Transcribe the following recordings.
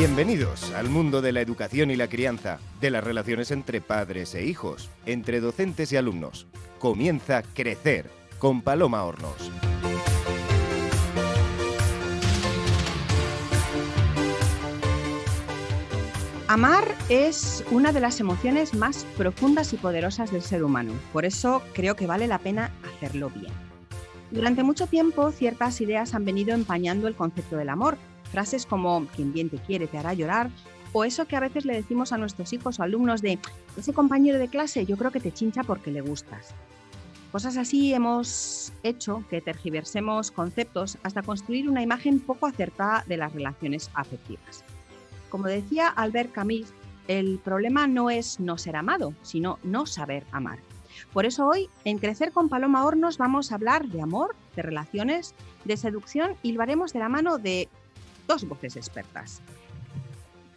Bienvenidos al mundo de la educación y la crianza, de las relaciones entre padres e hijos, entre docentes y alumnos. Comienza Crecer con Paloma Hornos. Amar es una de las emociones más profundas y poderosas del ser humano, por eso creo que vale la pena hacerlo bien. Durante mucho tiempo ciertas ideas han venido empañando el concepto del amor, frases como quien bien te quiere te hará llorar o eso que a veces le decimos a nuestros hijos o alumnos de ese compañero de clase yo creo que te chincha porque le gustas. Cosas así hemos hecho que tergiversemos conceptos hasta construir una imagen poco acertada de las relaciones afectivas. Como decía Albert Camus, el problema no es no ser amado, sino no saber amar. Por eso hoy, en Crecer con Paloma Hornos, vamos a hablar de amor, de relaciones, de seducción y lo haremos de la mano de dos voces expertas.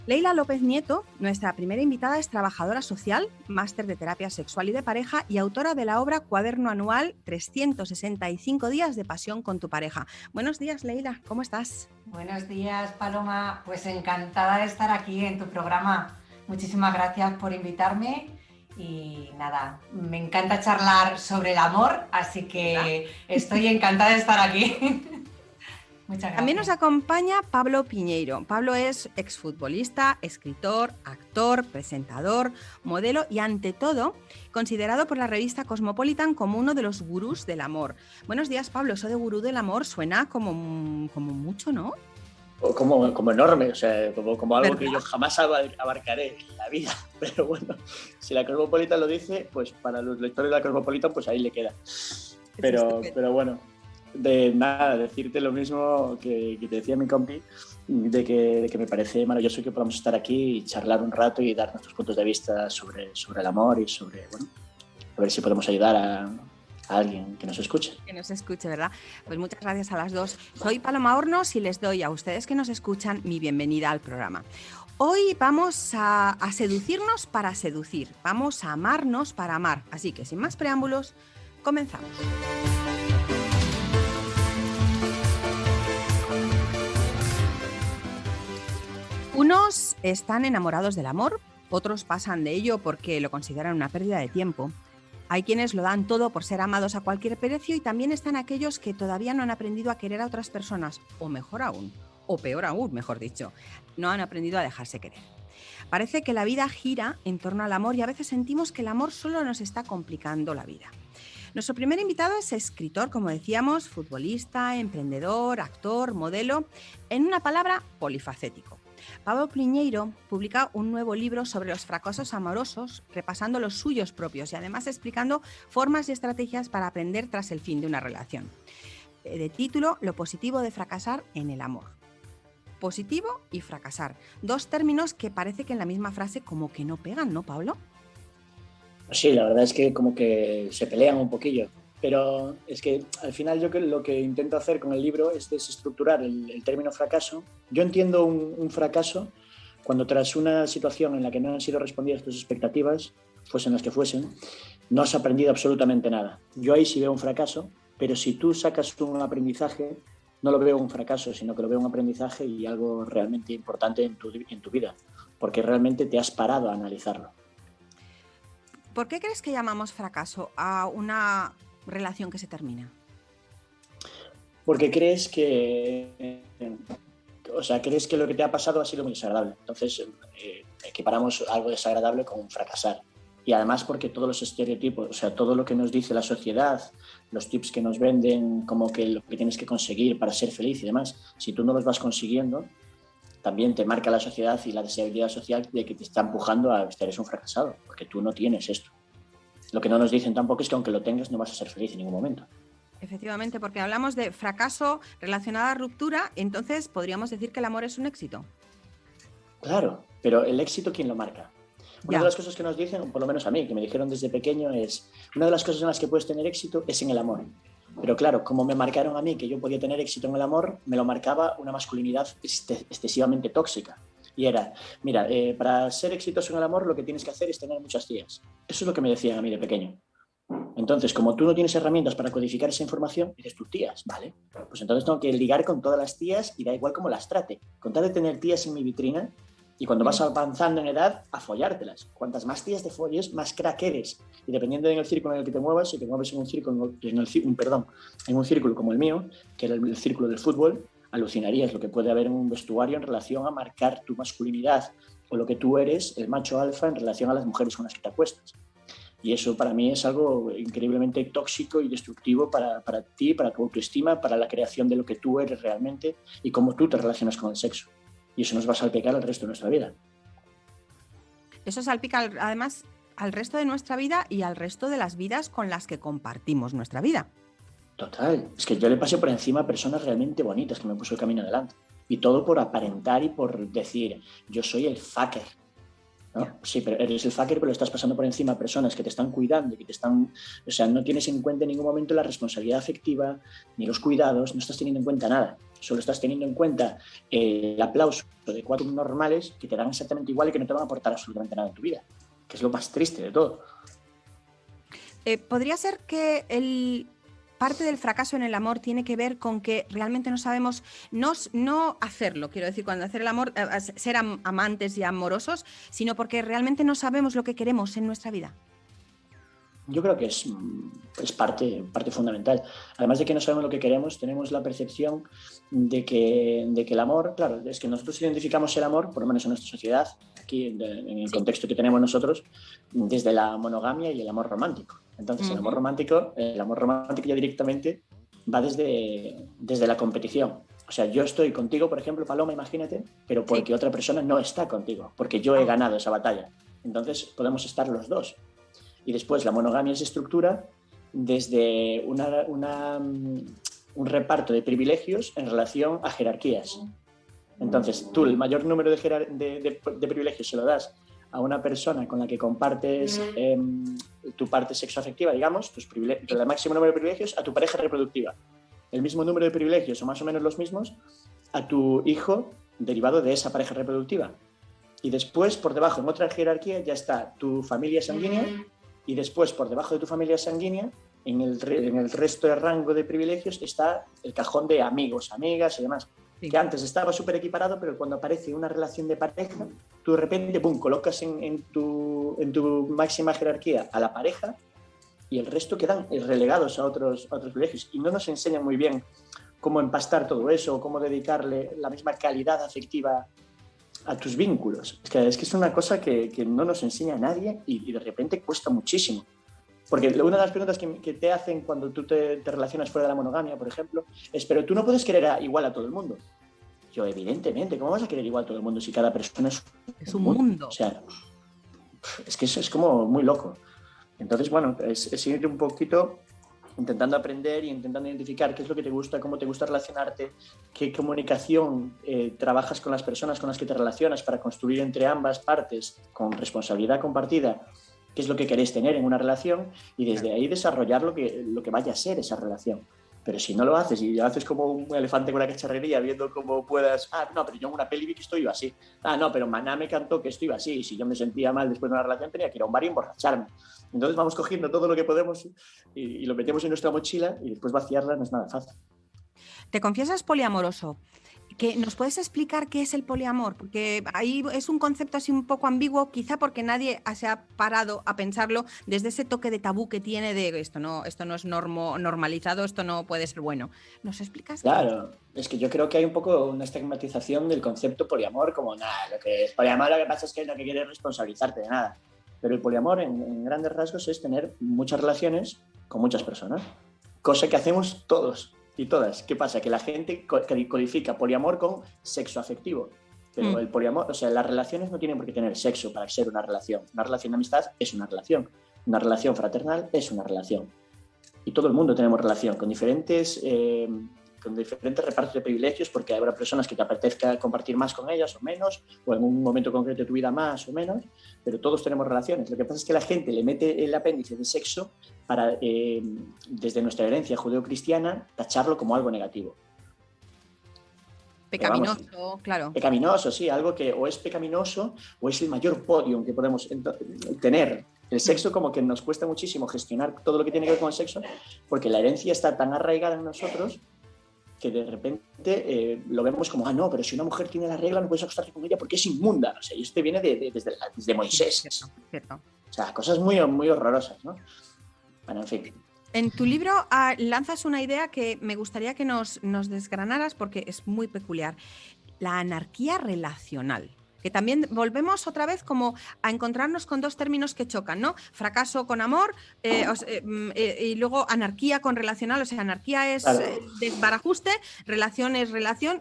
Leila López Nieto, nuestra primera invitada, es trabajadora social, máster de terapia sexual y de pareja y autora de la obra Cuaderno Anual 365 días de pasión con tu pareja. Buenos días, Leila, ¿cómo estás? Buenos días, Paloma. Pues encantada de estar aquí en tu programa. Muchísimas gracias por invitarme y nada, me encanta charlar sobre el amor, así que estoy encantada de estar aquí. También nos acompaña Pablo Piñeiro. Pablo es exfutbolista, escritor, actor, presentador, modelo y ante todo considerado por la revista Cosmopolitan como uno de los gurús del amor. Buenos días Pablo, eso de gurú del amor suena como, como mucho, ¿no? Como, como enorme, o sea, como, como algo que yo jamás abarcaré en la vida. Pero bueno, si la Cosmopolitan lo dice, pues para los lectores de la Cosmopolitan, pues ahí le queda. Pero, pero bueno, de nada, decirte lo mismo que, te decía mi compi, de que, me parece maravilloso que podamos estar aquí y charlar un rato y dar nuestros puntos de vista sobre, sobre el amor y sobre, bueno, a ver si podemos ayudar a, alguien que nos escuche. Que nos escuche, ¿verdad? Pues muchas gracias a las dos. Soy Paloma Hornos y les doy a ustedes que nos escuchan mi bienvenida al programa. Hoy vamos a, a seducirnos para seducir, vamos a amarnos para amar. Así que sin más preámbulos, comenzamos. Unos están enamorados del amor, otros pasan de ello porque lo consideran una pérdida de tiempo. Hay quienes lo dan todo por ser amados a cualquier precio y también están aquellos que todavía no han aprendido a querer a otras personas, o mejor aún, o peor aún, mejor dicho, no han aprendido a dejarse querer. Parece que la vida gira en torno al amor y a veces sentimos que el amor solo nos está complicando la vida. Nuestro primer invitado es escritor, como decíamos, futbolista, emprendedor, actor, modelo, en una palabra, polifacético. Pablo Pliñeiro publica un nuevo libro sobre los fracasos amorosos, repasando los suyos propios y además explicando formas y estrategias para aprender tras el fin de una relación. Eh, de título, Lo positivo de fracasar en el amor. Positivo y fracasar. Dos términos que parece que en la misma frase como que no pegan, ¿no, Pablo? Sí, la verdad es que como que se pelean un poquillo. Pero es que al final yo lo que intento hacer con el libro es desestructurar el, término fracaso. Yo entiendo un, fracaso cuando tras una situación en la que no han sido respondidas tus expectativas, fuesen las que fuesen, no has aprendido absolutamente nada. Yo ahí sí veo un fracaso, pero si tú sacas un aprendizaje, no lo veo un fracaso, sino que lo veo un aprendizaje y algo realmente importante en tu, en tu vida, porque realmente te has parado a analizarlo. ¿Por qué crees que llamamos fracaso a una relación que se termina? Porque crees que, o sea, crees que lo que te ha pasado ha sido muy desagradable. Entonces, eh, equiparamos algo desagradable con fracasar. Y además porque todos los estereotipos, o sea, todo lo que nos dice la sociedad, los tips que nos venden, como que lo que tienes que conseguir para ser feliz y demás, si tú no los vas consiguiendo, también te marca la sociedad y la deseabilidad social de que te está empujando a estar eres un fracasado, porque tú no tienes esto. Lo que no nos dicen tampoco es que aunque lo tengas no vas a ser feliz en ningún momento. Efectivamente, porque hablamos de fracaso relacionado a ruptura, entonces podríamos decir que el amor es un éxito. Claro, pero el éxito, ¿quién lo marca? Una de las cosas que nos dicen, por lo menos a mí, que me dijeron desde pequeño, es una de las cosas en las que puedes tener éxito es en el amor. Pero claro, como me marcaron a mí que yo podía tener éxito en el amor, me lo marcaba una masculinidad excesivamente tóxica. Y era, mira, eh, para ser exitoso en el amor lo que tienes que hacer es tener muchas tías. Eso es lo que me decían a mí de pequeño. Entonces, como tú no tienes herramientas para codificar esa información, dices tus tías, ¿vale? Pues entonces tengo que ligar con todas las tías y da igual cómo las trate. Con tal de tener tías en mi vitrina y cuando vas avanzando en edad, a follártelas. Cuantas más tías te folles, más crack eres. Y dependiendo del círculo en el que te muevas, si te mueves en un círculo, en perdón, en un círculo como el mío, que era el círculo del fútbol, alucinarías lo que puede haber en un vestuario en relación a marcar tu masculinidad o lo que tú eres, el macho alfa, en relación a las mujeres con las que te acuestas. Y eso para mí es algo increíblemente tóxico y destructivo para, para ti, para tu autoestima, para la creación de lo que tú eres realmente y cómo tú te relacionas con el sexo. Y eso nos va a salpicar el resto de nuestra vida. Eso salpica además al resto de nuestra vida y al resto de las vidas con las que compartimos nuestra vida. Total. Es que yo le pasé por encima a personas realmente bonitas que me puso el camino adelante. Y todo por aparentar y por decir, yo soy el fucker. Sí, pero eres el fucker, pero estás pasando por encima a personas que te están cuidando que te están. O sea, no tienes en cuenta en ningún momento la responsabilidad afectiva ni los cuidados, no estás teniendo en cuenta nada. Solo estás teniendo en cuenta el aplauso de cuatro normales que te dan exactamente igual y que no te van a aportar absolutamente nada en tu vida, que es lo más triste de todo. Eh, ¿Podría ser que el, parte del fracaso en el amor tiene que ver con que realmente no sabemos no, no hacerlo, quiero decir, cuando hacer el amor, eh, ser amantes y amorosos, sino porque realmente no sabemos lo que queremos en nuestra vida. Yo creo que es, es parte, parte fundamental. Además de que no sabemos lo que queremos, tenemos la percepción de que, de que el amor, claro, es que nosotros identificamos el amor, por lo menos en nuestra sociedad, aquí en el contexto que tenemos nosotros, desde la monogamia y el amor romántico. Entonces, el amor romántico, el amor romántico ya directamente va desde, desde la competición. O sea, yo estoy contigo, por ejemplo, Paloma, imagínate, pero porque otra persona no está contigo, porque yo he ah. ganado esa batalla. Entonces, podemos estar los dos. Y después, la monogamia es estructura desde una, una, mm, un reparto de privilegios en relación a jerarquías. Entonces, tú el mayor número de, de, de privilegios se lo das a una persona con la que compartes eh, tu parte sexoafectiva, digamos, tus el máximo número de privilegios, a tu pareja reproductiva. El mismo número de privilegios, o más o menos los mismos, a tu hijo derivado de esa pareja reproductiva. Y después, por debajo, en otra jerarquía, ya está tu familia sanguínea, y después, por debajo de tu familia sanguínea, en el, en el resto de rango de privilegios, está el cajón de amigos, amigas y demás que antes estaba súper equiparado, pero cuando aparece una relación de pareja, tú de repente, boom, colocas en, tu, en tu máxima jerarquía a la pareja y el resto quedan relegados a otros, a otros privilegios. Y no nos enseñan muy bien cómo empastar todo eso, cómo dedicarle la misma calidad afectiva a tus vínculos. Es que es, que es una cosa que, que no nos enseña a nadie y, y de repente cuesta muchísimo. Porque una de las preguntas que, te hacen cuando tú te, relacionas fuera de la monogamia, por ejemplo, es, pero tú no puedes querer igual a todo el mundo. Yo, evidentemente, ¿cómo vas a querer igual a todo el mundo si cada persona es, es un mundo? O sea, es que eso es como muy loco. Entonces, bueno, es, es ir un poquito intentando aprender y intentando identificar qué es lo que te gusta, cómo te gusta relacionarte, qué comunicación eh, trabajas con las personas con las que te relacionas para construir entre ambas partes con responsabilidad compartida qué es lo que queréis tener en una relación y desde ahí desarrollar lo que, lo que vaya a ser esa relación. Pero si no lo haces y lo haces como un elefante con una cacharrería, viendo cómo puedas, ah, no, pero yo en una peli vi que estoy así. Ah, no, pero Maná me cantó que estoy así. Y si yo me sentía mal después de una relación, tenía que ir a un bar y emborracharme. Entonces vamos cogiendo todo lo que podemos y, y lo metemos en nuestra mochila y después vaciarla no es nada fácil. Te confiesas poliamoroso que nos puedes explicar qué es el poliamor, porque ahí es un concepto así un poco ambiguo, quizá porque nadie se ha parado a pensarlo desde ese toque de tabú que tiene de esto no, esto no es normo, normalizado, esto no puede ser bueno. ¿Nos explicas? Claro, es que yo creo que hay un poco una estigmatización del concepto poliamor como nada, lo que es poliamor lo que pasa es que no quiere responsabilizarte de nada. Pero el poliamor en grandes rasgos es tener muchas relaciones con muchas personas, cosa que hacemos todos y todas. ¿Qué pasa? Que la gente codifica poliamor con sexo afectivo. Pero mm. el poliamor, o sea, las relaciones no tienen por qué tener sexo para ser una relación. Una relación de amistad es una relación. Una relación fraternal es una relación. Y todo el mundo tenemos relación con diferentes eh, con diferentes repartos de privilegios, porque habrá personas que te apetezca compartir más con ellas o menos, o en un momento concreto de tu vida más o menos, pero todos tenemos relaciones. Lo que pasa es que la gente le mete el apéndice de sexo para, eh, desde nuestra herencia judeocristiana, tacharlo como algo negativo. Pecaminoso, claro. Pecaminoso, sí, algo que o es pecaminoso o es el mayor podio que podemos tener El sexo como que nos cuesta muchísimo gestionar todo lo que tiene que ver con el sexo, porque la herencia está tan arraigada en nosotros que de repente eh, lo vemos como, ah, no, pero si una mujer tiene la regla no puedes acostarte con ella porque es inmunda. O sea, y esto viene de, desde, Moisés. O sea, cosas muy, muy horrorosas, ¿no? Bueno, en fin. En tu libro ah, lanzas una idea que me gustaría que nos, nos desgranaras porque es muy peculiar. La anarquía relacional que también volvemos otra vez como a encontrarnos con dos términos que chocan, ¿no? Fracaso con amor eh, eh, mm, eh, y luego anarquía con relacional, o sea, anarquía es desbarajuste, relación es relación.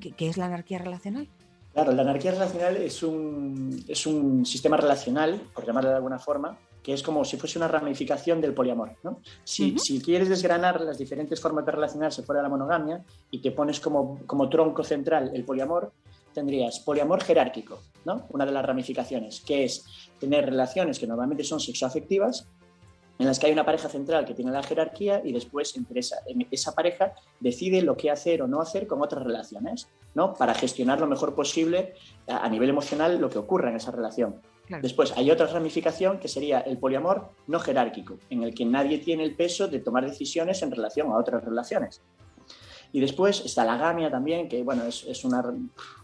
¿Qué, es la anarquía relacional? Claro, la anarquía relacional es un, es un sistema relacional, por llamarlo de alguna forma, que es como si fuese una ramificación del poliamor. ¿no? Si, si, quieres desgranar las diferentes formas de relacionarse fuera de la monogamia y te pones como, como tronco central el poliamor, tendrías poliamor jerárquico, ¿no? una de las ramificaciones, que es tener relaciones que normalmente son sexoafectivas, en las que hay una pareja central que tiene la jerarquía y después entre esa, esa pareja decide lo que hacer o no hacer con otras relaciones, ¿no? para gestionar lo mejor posible a, nivel emocional lo que ocurra en esa relación. Después hay otra ramificación que sería el poliamor no jerárquico, en el que nadie tiene el peso de tomar decisiones en relación a otras relaciones. Y después está la gamia también, que bueno, es, es una,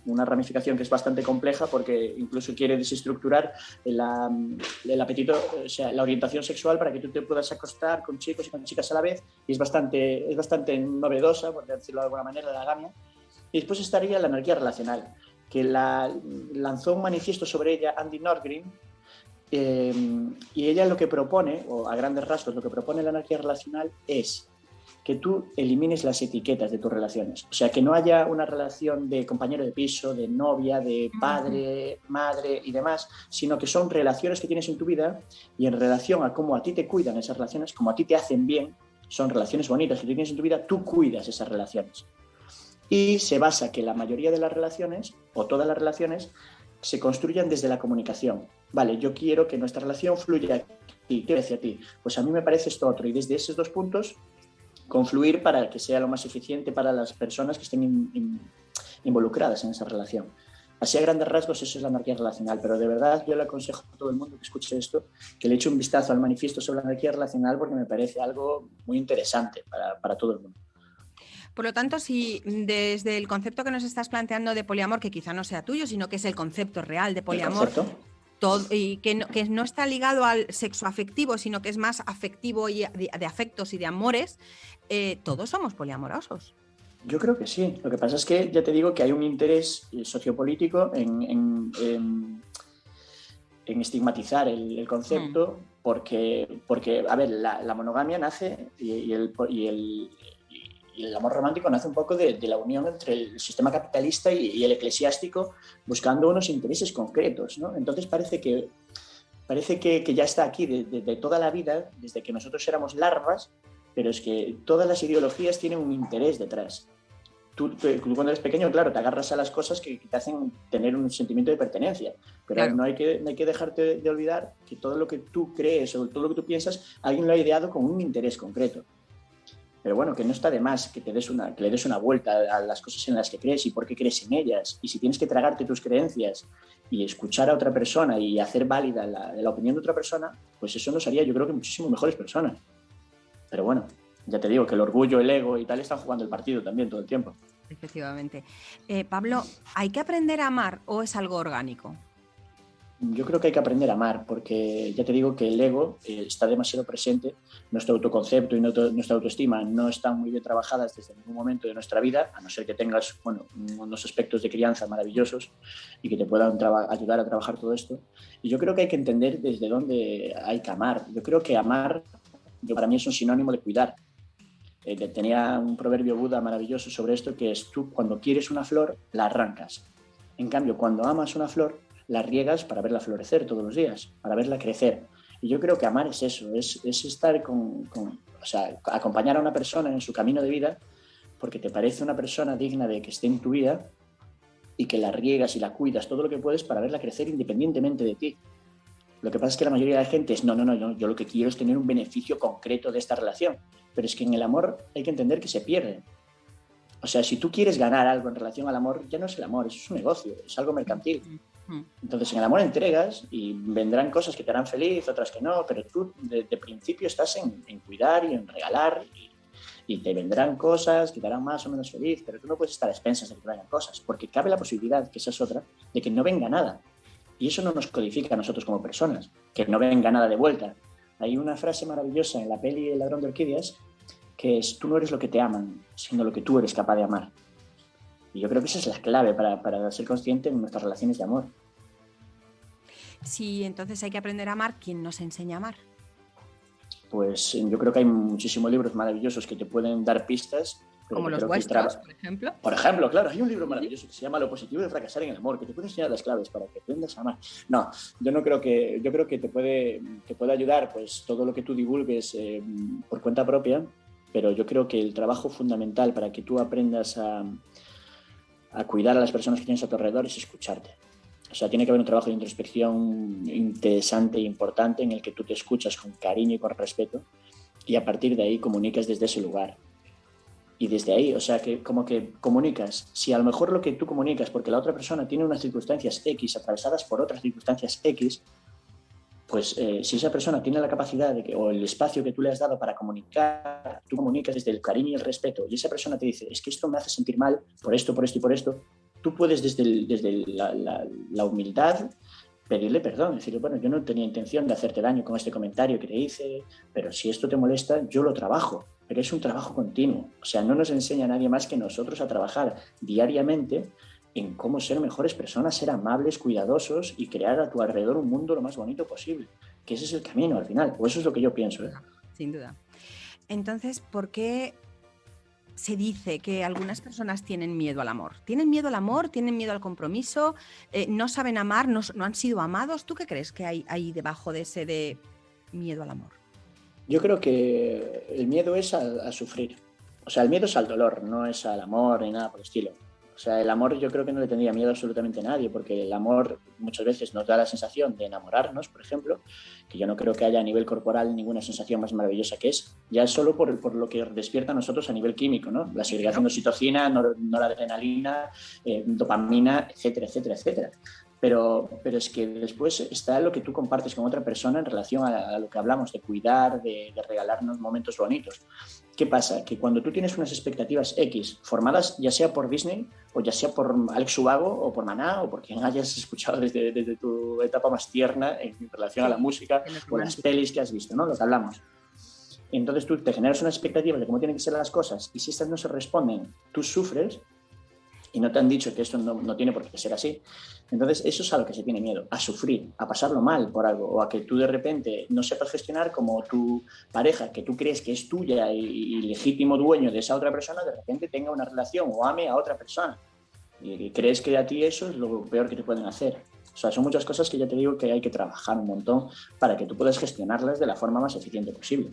una, ramificación que es bastante compleja porque incluso quiere desestructurar el apetito, o sea, la orientación sexual para que tú te puedas acostar con chicos y con chicas a la vez. Y es bastante, es bastante novedosa, por decirlo de alguna manera, la gamia. Y después estaría la anarquía relacional, que la, lanzó un manifiesto sobre ella Andy Norgren, eh, y ella lo que propone, o a grandes rasgos, lo que propone la anarquía relacional es que tú elimines las etiquetas de tus relaciones. O sea, que no haya una relación de compañero de piso, de novia, de padre, madre y demás, sino que son relaciones que tienes en tu vida y en relación a cómo a ti te cuidan esas relaciones, como a ti te hacen bien, son relaciones bonitas que tienes en tu vida, tú cuidas esas relaciones. Y se basa que la mayoría de las relaciones, o todas las relaciones, se construyan desde la comunicación. Vale, yo quiero que nuestra relación fluya y ¿qué hacia ti? Pues a mí me parece esto otro. Y desde esos dos puntos confluir para que sea lo más eficiente para las personas que estén involucradas en esa relación. Así a grandes rasgos eso es la anarquía relacional, pero de verdad yo le aconsejo a todo el mundo que escuche esto que le eche un vistazo al manifiesto sobre la anarquía relacional porque me parece algo muy interesante para, para todo el mundo. Por lo tanto, si desde el concepto que nos estás planteando de poliamor, que quizá no sea tuyo, sino que es el concepto real de poliamor, y que no, que no, está ligado al sexo afectivo, sino que es más afectivo y de, afectos y de amores, eh, todos somos poliamorosos. Yo creo que sí. Lo que pasa es que ya te digo que hay un interés eh, sociopolítico en, en, estigmatizar el, concepto, mm. porque, porque, a ver, la, monogamia nace y, el, y el y el amor romántico nace un poco de, la unión entre el sistema capitalista y, el eclesiástico buscando unos intereses concretos. ¿no? Entonces parece que, parece que, ya está aquí desde de, toda la vida, desde que nosotros éramos larvas, pero es que todas las ideologías tienen un interés detrás. Tú, cuando eres pequeño, claro, te agarras a las cosas que, te hacen tener un sentimiento de pertenencia, pero no, hay que, no hay que dejarte de olvidar que todo lo que tú crees o todo lo que tú piensas, alguien lo ha ideado con un interés concreto. Pero bueno, que no está de más que, te des una, que le des una vuelta a las cosas en las que crees y por qué crees en ellas. Y si tienes que tragarte tus creencias y escuchar a otra persona y hacer válida la, opinión de otra persona, pues eso nos haría yo creo que muchísimo mejores personas. Pero bueno, ya te digo que el orgullo, el ego y tal están jugando el partido también todo el tiempo. Efectivamente. Eh, Pablo, ¿hay que aprender a amar o es algo orgánico? Yo creo que hay que aprender a amar, porque ya te digo que el ego eh, está demasiado presente, nuestro autoconcepto y nuestra autoestima no están muy bien trabajadas desde ningún momento de nuestra vida, a no ser que tengas bueno, unos aspectos de crianza maravillosos y que te puedan ayudar a trabajar todo esto. Y yo creo que hay que entender desde dónde hay que amar. Yo creo que amar para mí es un sinónimo de cuidar. Eh, tenía un proverbio Buda maravilloso sobre esto, que es tú cuando quieres una flor, la arrancas. En cambio, cuando amas una flor, la riegas para verla florecer todos los días, para verla crecer. Y yo creo que amar es eso, es, estar con, o sea, acompañar a una persona en su camino de vida porque te parece una persona digna de que esté en tu vida y que la riegas y la cuidas todo lo que puedes para verla crecer independientemente de ti. Lo que pasa es que la mayoría de la gente es, no, no, no, yo, lo que quiero es tener un beneficio concreto de esta relación. Pero es que en el amor hay que entender que se pierde. O sea, si tú quieres ganar algo en relación al amor, ya no es el amor, es un negocio, es algo mercantil. Mm. Entonces en el amor entregas y vendrán cosas que te harán feliz, otras que no, pero tú de, principio estás en, cuidar y en regalar y, te vendrán cosas que te harán más o menos feliz, pero tú no puedes estar a expensas de que te cosas, porque cabe la posibilidad, que esa es otra, de que no venga nada. Y eso no nos codifica a nosotros como personas, que no venga nada de vuelta. Hay una frase maravillosa en la peli El ladrón de orquídeas que es, tú no eres lo que te aman, sino lo que tú eres capaz de amar. Y yo creo que esa es la clave para, para ser consciente en nuestras relaciones de amor. Sí, entonces hay que aprender a amar, ¿quién nos enseña a amar? Pues yo creo que hay muchísimos libros maravillosos que te pueden dar pistas. Como los vuestros, por ejemplo. Por ejemplo, claro, hay un libro maravilloso que se llama Lo positivo de fracasar en el amor, que te puede enseñar las claves para que aprendas a amar. No, yo no creo que, yo creo que te puede, te puede ayudar pues todo lo que tú divulgues eh, por cuenta propia, pero yo creo que el trabajo fundamental para que tú aprendas a, a cuidar a las personas que tienes a tu alrededor es escucharte. O sea, tiene que haber un trabajo de introspección interesante e importante en el que tú te escuchas con cariño y con respeto y a partir de ahí comunicas desde ese lugar. Y desde ahí, o sea, que como que comunicas, si a lo mejor lo que tú comunicas, porque la otra persona tiene unas circunstancias X atravesadas por otras circunstancias X, pues eh, si esa persona tiene la capacidad o el espacio que tú le has dado para comunicar, tú comunicas desde el cariño y el respeto, y esa persona te dice, es que esto me hace sentir mal por esto, por esto y por esto, tú puedes desde, desde la, humildad pedirle perdón, decirle, bueno, yo no tenía intención de hacerte daño con este comentario que te hice, pero si esto te molesta, yo lo trabajo, pero es un trabajo continuo. O sea, no nos enseña nadie más que nosotros a trabajar diariamente en cómo ser mejores personas, ser amables, cuidadosos y crear a tu alrededor un mundo lo más bonito posible. Que ese es el camino al final, o eso es lo que yo pienso. ¿eh? Sin duda. Entonces, ¿por qué se dice que algunas personas tienen miedo al amor? ¿Tienen miedo al amor? ¿Tienen miedo al compromiso? Eh, ¿No saben amar? No, han sido amados? ¿Tú qué crees que hay ahí debajo de ese de miedo al amor? Yo creo que el miedo es a sufrir. O sea, el miedo es al dolor, no es al amor ni nada por el estilo. O sea, el amor yo creo que no le tendría miedo absolutamente a nadie, porque el amor muchas veces nos da la sensación de enamorarnos, por ejemplo, que yo no creo que haya a nivel corporal ninguna sensación más maravillosa que es, ya solo por, por lo que despierta a nosotros a nivel químico, ¿no? La segregación de oxitocina, noradrenalina, eh, dopamina, etcétera, etcétera, etcétera. Pero, pero es que después está lo que tú compartes con otra persona en relación a, lo que hablamos, de cuidar, de, de, regalarnos momentos bonitos. ¿Qué pasa? Que cuando tú tienes unas expectativas X formadas ya sea por Disney o ya sea por Alex Subago o por Maná o por quien hayas escuchado desde, desde tu etapa más tierna en relación a la música o las pelis que has visto, ¿no? Lo que hablamos. Entonces tú te generas una expectativa de cómo tienen que ser las cosas y si estas no se responden, tú sufres y no te han dicho que esto no, tiene por qué ser así. Entonces, eso es a lo que se tiene miedo, a sufrir, a pasarlo mal por algo, o a que tú de repente no sepas gestionar como tu pareja, que tú crees que es tuya y, legítimo dueño de esa otra persona, de repente tenga una relación o ame a otra persona. Y, crees que a ti eso es lo peor que te pueden hacer. O sea, son muchas cosas que ya te digo que hay que trabajar un montón para que tú puedas gestionarlas de la forma más eficiente posible.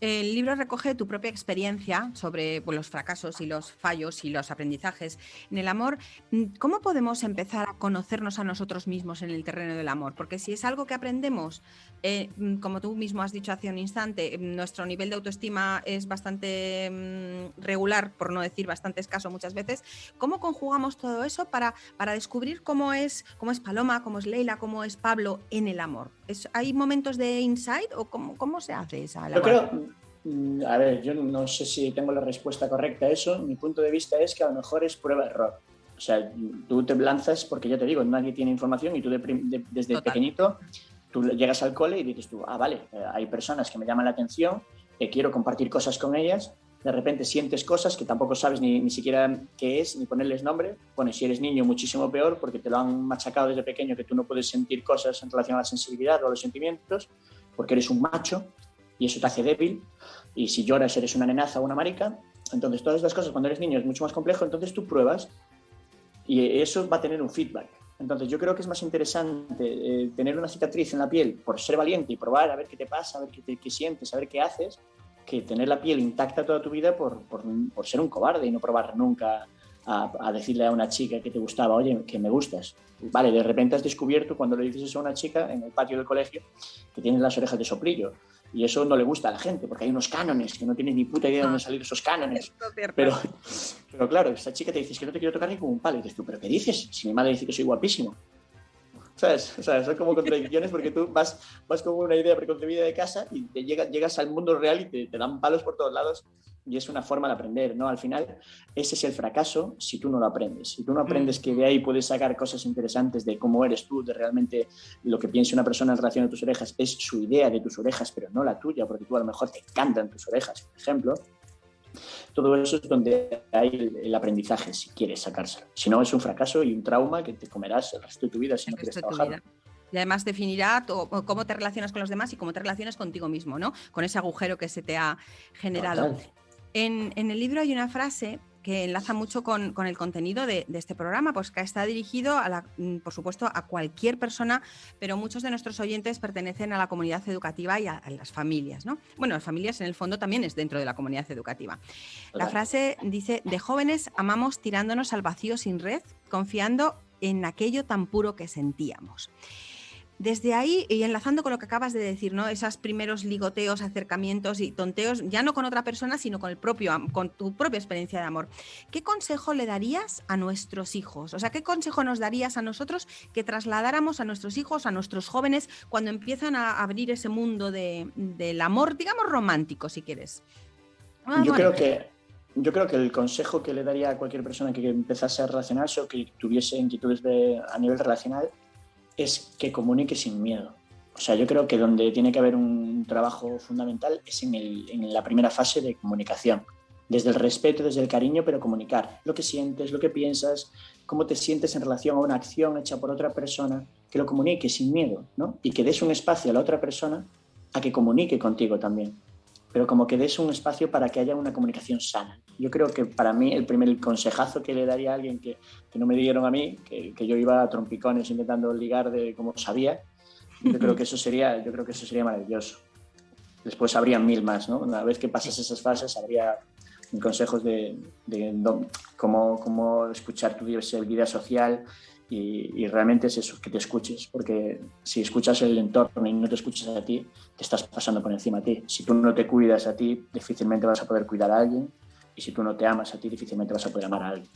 El libro recoge tu propia experiencia sobre pues, los fracasos y los fallos y los aprendizajes en el amor. Mm, ¿Cómo podemos empezar a conocernos a nosotros mismos en el terreno del amor? Porque si es algo que aprendemos, eh, mm, como tú mismo has dicho hace un instante, mm, nuestro nivel de autoestima es bastante regular, por no decir bastante escaso muchas veces, ¿cómo conjugamos todo eso para, para descubrir cómo es, cómo es Paloma, cómo es Leila, cómo es Pablo en el amor? ¿Hay momentos de insight o cómo, cómo se hace esa? Yo creo, Mm, a ver, yo no sé si tengo la respuesta correcta a eso. Mi punto de vista es que a lo mejor es prueba-error. O sea, tú te lanzas porque ya te digo, nadie tiene información y tú desde pequeñito tú llegas al cole y dices tú, ah, vale, eh, hay personas que me llaman la atención, que quiero compartir cosas con ellas, de repente sientes cosas que tampoco sabes ni, ni siquiera qué es, ni ponerles nombre. Bueno, si eres niño, muchísimo peor, porque te lo han machacado desde pequeño que tú no puedes sentir cosas en relación a la sensibilidad o a los sentimientos, porque eres un macho y eso te hace débil. Y si lloras, eres una nenaza o una marica. Entonces, todas estas cosas cuando eres niño es mucho más complejo. Entonces, tú pruebas y eso va a tener un feedback. Entonces, yo creo que es más interesante eh, tener una cicatriz en la piel por ser valiente y probar a ver qué te pasa, a ver qué, qué sientes, a ver qué haces, que tener la piel intacta toda tu vida por, por, por ser un cobarde y no probar nunca a, a, decirle a una chica que te gustaba, oye, que me gustas. Vale, de repente has descubierto cuando le dices eso a una chica en el patio del colegio que tienes las orejas de soplillo Y eso no le gusta a la gente, porque hay unos cánones que no tienes ni puta idea de dónde han salido esos cánones. Pero, pero claro, esa chica te dice que no te quiero tocar ni como un palo. Y dices tú, ¿pero qué dices? Si mi madre dice que soy guapísimo. ¿Sabes? O sea, son como contradicciones porque tú vas, vas con una idea preconcebida de casa y te llegas, llegas al mundo real y te, te dan palos por todos lados y es una forma de aprender, ¿no? Al final, ese es el fracaso si tú no lo aprendes. Si tú no aprendes mm. que de ahí puedes sacar cosas interesantes de cómo eres tú, de realmente lo que piensa una persona en relación a tus orejas es su idea de tus orejas, pero no la tuya, porque tú a lo mejor te encantan tus orejas, por ejemplo. Todo eso es donde hay el, aprendizaje, si quieres sacárselo. Si no, es un fracaso y un trauma que te comerás el resto de tu vida si no quieres trabajar. Y además definirá cómo te relacionas con los demás y cómo te relacionas contigo mismo, ¿no? Con ese agujero que se te ha generado. En, el libro hay una frase que enlaza mucho con, el contenido de, este programa, pues que está dirigido, a la, mm, por supuesto, a cualquier persona, pero muchos de nuestros oyentes pertenecen a la comunidad educativa y a, las familias, ¿no? Bueno, las familias en el fondo también es dentro de la comunidad educativa. La frase dice, de jóvenes amamos tirándonos al vacío sin red, confiando en aquello tan puro que sentíamos. Desde ahí, y enlazando con lo que acabas de decir, ¿no? Esos primeros ligoteos, acercamientos y tonteos, ya no con otra persona, sino con el propio, con tu propia experiencia de amor. ¿Qué consejo le darías a nuestros hijos? O sea, ¿qué consejo nos darías a nosotros que trasladáramos a nuestros hijos, a nuestros jóvenes, cuando empiezan a abrir ese mundo del amor, digamos romántico, si quieres? Ah, yo creo que yo creo que el consejo que le daría a cualquier persona que empezase a relacionarse o que tuviese inquietudes de, a nivel relacional es que comunique sin miedo. O sea, yo creo que donde tiene que haber un trabajo fundamental es en, en, la primera fase de comunicación. Desde el respeto, desde el cariño, pero comunicar lo que sientes, lo que piensas, cómo te sientes en relación a una acción hecha por otra persona, que lo comunique sin miedo, ¿no? Y que des un espacio a la otra persona a que comunique contigo también pero como que des un espacio para que haya una comunicación sana. Yo creo que para mí el primer consejazo que le daría a alguien que, que no me dieron a mí, que, que, yo iba a trompicones intentando ligar de como sabía, yo creo que eso sería, yo creo que eso sería maravilloso. Después habría mil más, ¿no? Una vez que pasas esas fases habría consejos de, de, cómo, cómo escuchar tu vida social, y, realmente es eso, que te escuches, porque si escuchas el entorno y no te escuchas a ti, te estás pasando por encima a ti. Si tú no te cuidas a ti, difícilmente vas a poder cuidar a alguien, y si tú no te amas a ti, difícilmente vas a poder amar a alguien.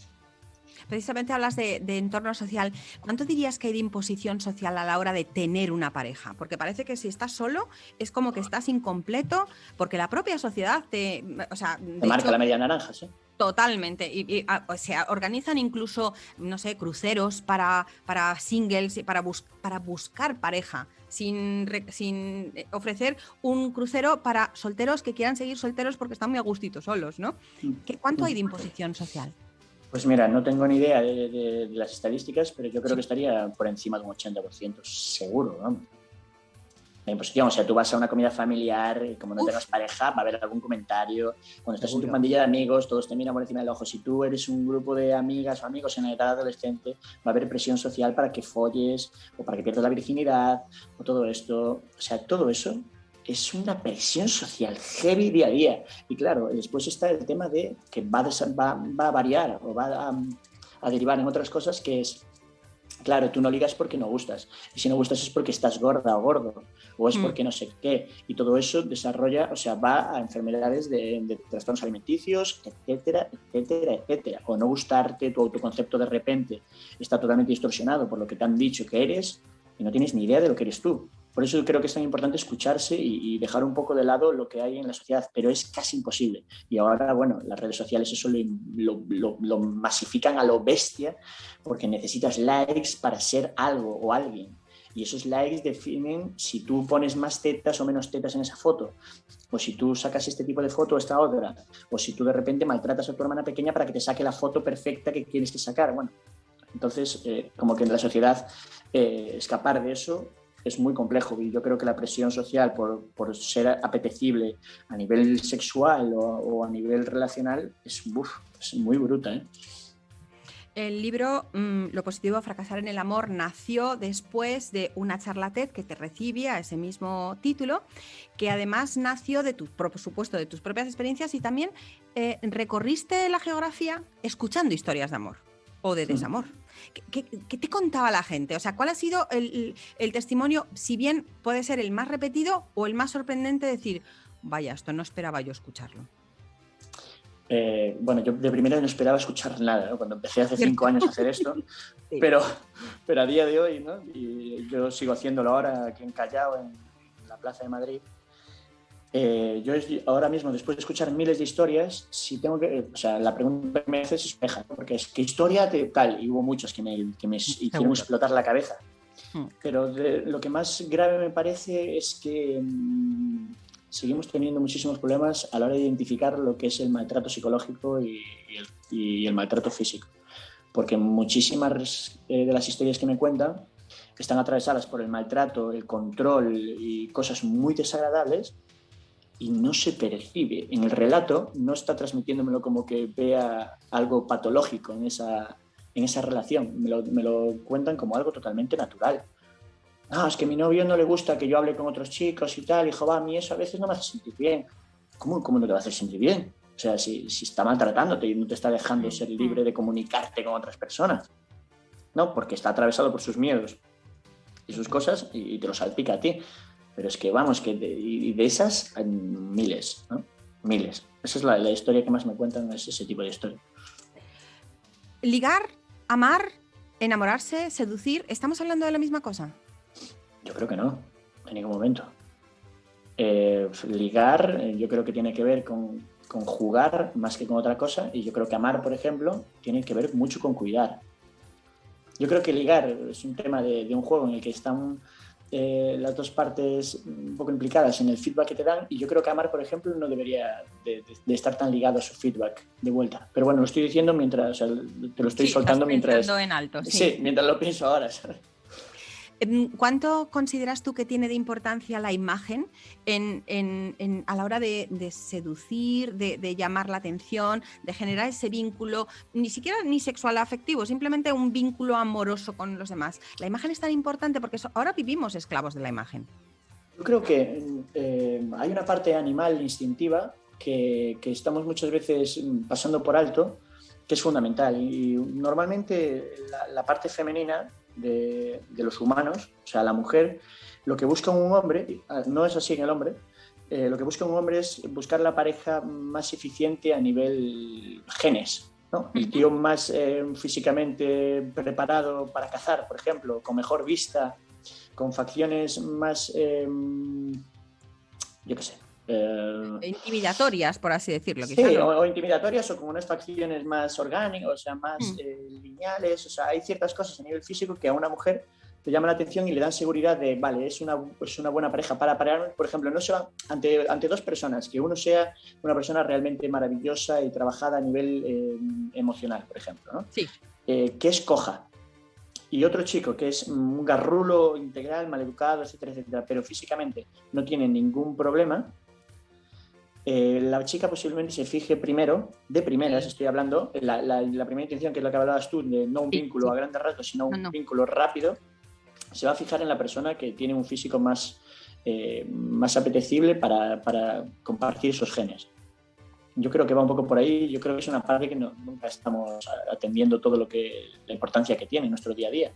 Precisamente hablas de, entorno social. ¿Cuánto dirías que hay de imposición social a la hora de tener una pareja? Porque parece que si estás solo es como que estás incompleto, porque la propia sociedad te. O sea, te marca la media naranja, sí. Totalmente. Y, ah, o sea, organizan incluso, no sé, cruceros para, para singles, para, para buscar pareja, sin, sin eh, ofrecer un crucero para solteros que quieran seguir solteros porque están muy a gustito solos, ¿no? Mm. ¿Cuánto hay de imposición social? Pues mira, no tengo ni idea de, las estadísticas, pero yo creo que estaría por encima de un 80%, seguro, vamos. La imposición, o sea, tú vas a una comida familiar y como no tengas pareja, va a haber algún comentario. Cuando estás en tu pandilla de amigos, todos te miran por encima del ojo. Si tú eres un grupo de amigas o amigos en la edad adolescente, va a haber presión social para que folles o para que pierdas la virginidad o todo esto. O sea, todo eso es una presión social heavy día a día. Y claro, después está el tema de que va a, va, a variar o va a, derivar en otras cosas que es, claro, tú no ligas porque no gustas. Y si no gustas es porque estás gorda o gordo. O es mm. porque no sé qué. Y todo eso desarrolla, o sea, va a enfermedades de, de trastornos alimenticios, etcétera, etcétera, etcétera. O no gustarte, tu autoconcepto de repente está totalmente distorsionado por lo que te han dicho que eres y no tienes ni idea de lo que eres tú. Por eso creo que es tan importante escucharse y, dejar un poco de lado lo que hay en la sociedad, pero es casi imposible. Y ahora, bueno, las redes sociales eso lo, masifican a lo bestia porque necesitas likes para ser algo o alguien. Y esos likes definen si tú pones más tetas o menos tetas en esa foto, o si tú sacas este tipo de foto o esta otra, o si tú de repente maltratas a tu hermana pequeña para que te saque la foto perfecta que quieres que sacar. Bueno, entonces, eh, como que en la sociedad eh, escapar de eso es muy complejo y yo creo que la presión social por, por ser apetecible a nivel sexual o, a nivel relacional es, es muy bruta. ¿eh? El libro mm, Lo positivo a fracasar en el amor nació después de una charla TED que te recibía ese mismo título, que además nació de tu, por supuesto, de tus propias experiencias y también eh, recorriste la geografía escuchando historias de amor. O de desamor. ¿Qué, te contaba la gente? O sea, ¿cuál ha sido el, testimonio, si bien puede ser el más repetido o el más sorprendente, decir, vaya, esto no esperaba yo escucharlo? Eh, bueno, yo de primera no esperaba escuchar nada, cuando empecé hace cinco años a hacer esto, pero, pero a día de hoy, ¿no? y yo sigo haciéndolo ahora aquí en Callao, en la Plaza de Madrid, eh, yo ahora mismo, después de escuchar miles de historias, si tengo que, o sea, la pregunta que me haces es espeja, porque es ¿qué historia te, tal? Y hubo muchas que me, que me hicieron explotar la cabeza. Hmm. Pero lo que más grave me parece es que mm, seguimos teniendo muchísimos problemas a la hora de identificar lo que es el maltrato psicológico y, el, maltrato físico. Porque muchísimas eh, de las historias que me cuentan están atravesadas por el maltrato, el control y cosas muy desagradables y no se percibe. En el relato no está transmitiéndomelo como que vea algo patológico en esa, en esa relación, me lo, me lo cuentan como algo totalmente natural. Ah, es que a mi novio no le gusta que yo hable con otros chicos y tal, hijo, va, a mí eso a veces no me hace sentir bien. ¿Cómo, cómo no te va a hacer sentir bien? O sea, si, si está maltratándote y no te está dejando ser libre de comunicarte con otras personas. No, porque está atravesado por sus miedos y sus cosas y, y te lo salpica a ti. Pero es que vamos, que de, y de esas hay miles, ¿no? Miles. Esa es la, la historia que más me cuentan, es ese tipo de historia. Ligar, amar, enamorarse, seducir, ¿estamos hablando de la misma cosa? Yo creo que no, en ningún momento. Eh, ligar, yo creo que tiene que ver con, con, jugar más que con otra cosa, y yo creo que amar, por ejemplo, tiene que ver mucho con cuidar. Yo creo que ligar es un tema de, de un juego en el que están eh, las dos partes un poco implicadas en el feedback que te dan y yo creo que Amar, por ejemplo, no debería de, estar tan ligado a su feedback de vuelta. Pero bueno, lo estoy diciendo mientras, te lo estoy soltando mientras... en alto, sí. mientras lo pienso ahora. ¿Cuánto consideras tú que tiene de importancia la imagen en, a la hora de, seducir, de, llamar la atención, de generar ese vínculo, ni siquiera ni sexual afectivo, simplemente un vínculo amoroso con los demás? La imagen es tan importante porque ahora vivimos esclavos de la imagen. Yo creo que eh, hay una parte animal instintiva que, estamos muchas veces pasando por alto, que es fundamental. Y normalmente la parte femenina de, los humanos, o sea, la mujer, lo que busca un hombre, ah, no es así en el hombre, eh, lo que busca un hombre es buscar la pareja más eficiente a nivel genes, ¿no? El tío más eh, físicamente preparado para cazar, por ejemplo, con mejor vista, con facciones más, eh, yo qué sé, eh, intimidatorias, por así decirlo. Sí, o, intimidatorias o con unas facciones más orgánicas, o sea, más mm. eh, lineales. O sea, hay ciertas cosas a nivel físico que a una mujer te llaman la atención y le dan seguridad de, vale, es una, es una buena pareja para parar. Por ejemplo, no se va ante, ante dos personas, que uno sea una persona realmente maravillosa y trabajada a nivel eh, emocional, por ejemplo, ¿no? Sí. que es coja, y otro chico que es un garrulo integral, maleducado, etcétera, etcétera, pero físicamente no tiene ningún problema, eh, la chica posiblemente se fije primero, de primeras estoy hablando, la, la, primera intención que es la que hablabas tú, de no un vínculo a grandes ratos, sino un vínculo rápido, se va a fijar en la persona que tiene un físico más, eh, más apetecible para, para, compartir esos genes. Yo creo que va un poco por ahí, yo creo que es una parte que no, nunca estamos atendiendo todo lo que, la importancia que tiene en nuestro día a día.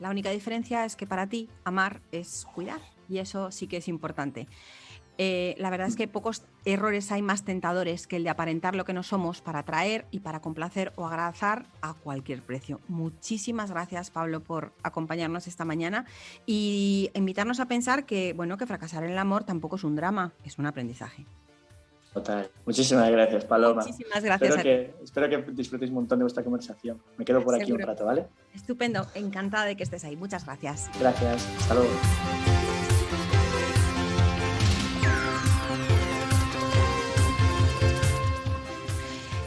La única diferencia es que para ti amar es cuidar y eso sí que es importante. Eh, la verdad es que pocos errores hay más tentadores que el de aparentar lo que no somos para atraer y para complacer o agradar a cualquier precio. Muchísimas gracias, Pablo, por acompañarnos esta mañana y invitarnos a pensar que, bueno, que fracasar en el amor tampoco es un drama, es un aprendizaje. Total. Muchísimas gracias, Paloma. Muchísimas gracias. Espero, que, espero que disfrutéis un montón de vuestra conversación. Me quedo por aquí un rato, ¿vale? Estupendo. Encantada de que estés ahí. Muchas gracias. Gracias. Hasta luego.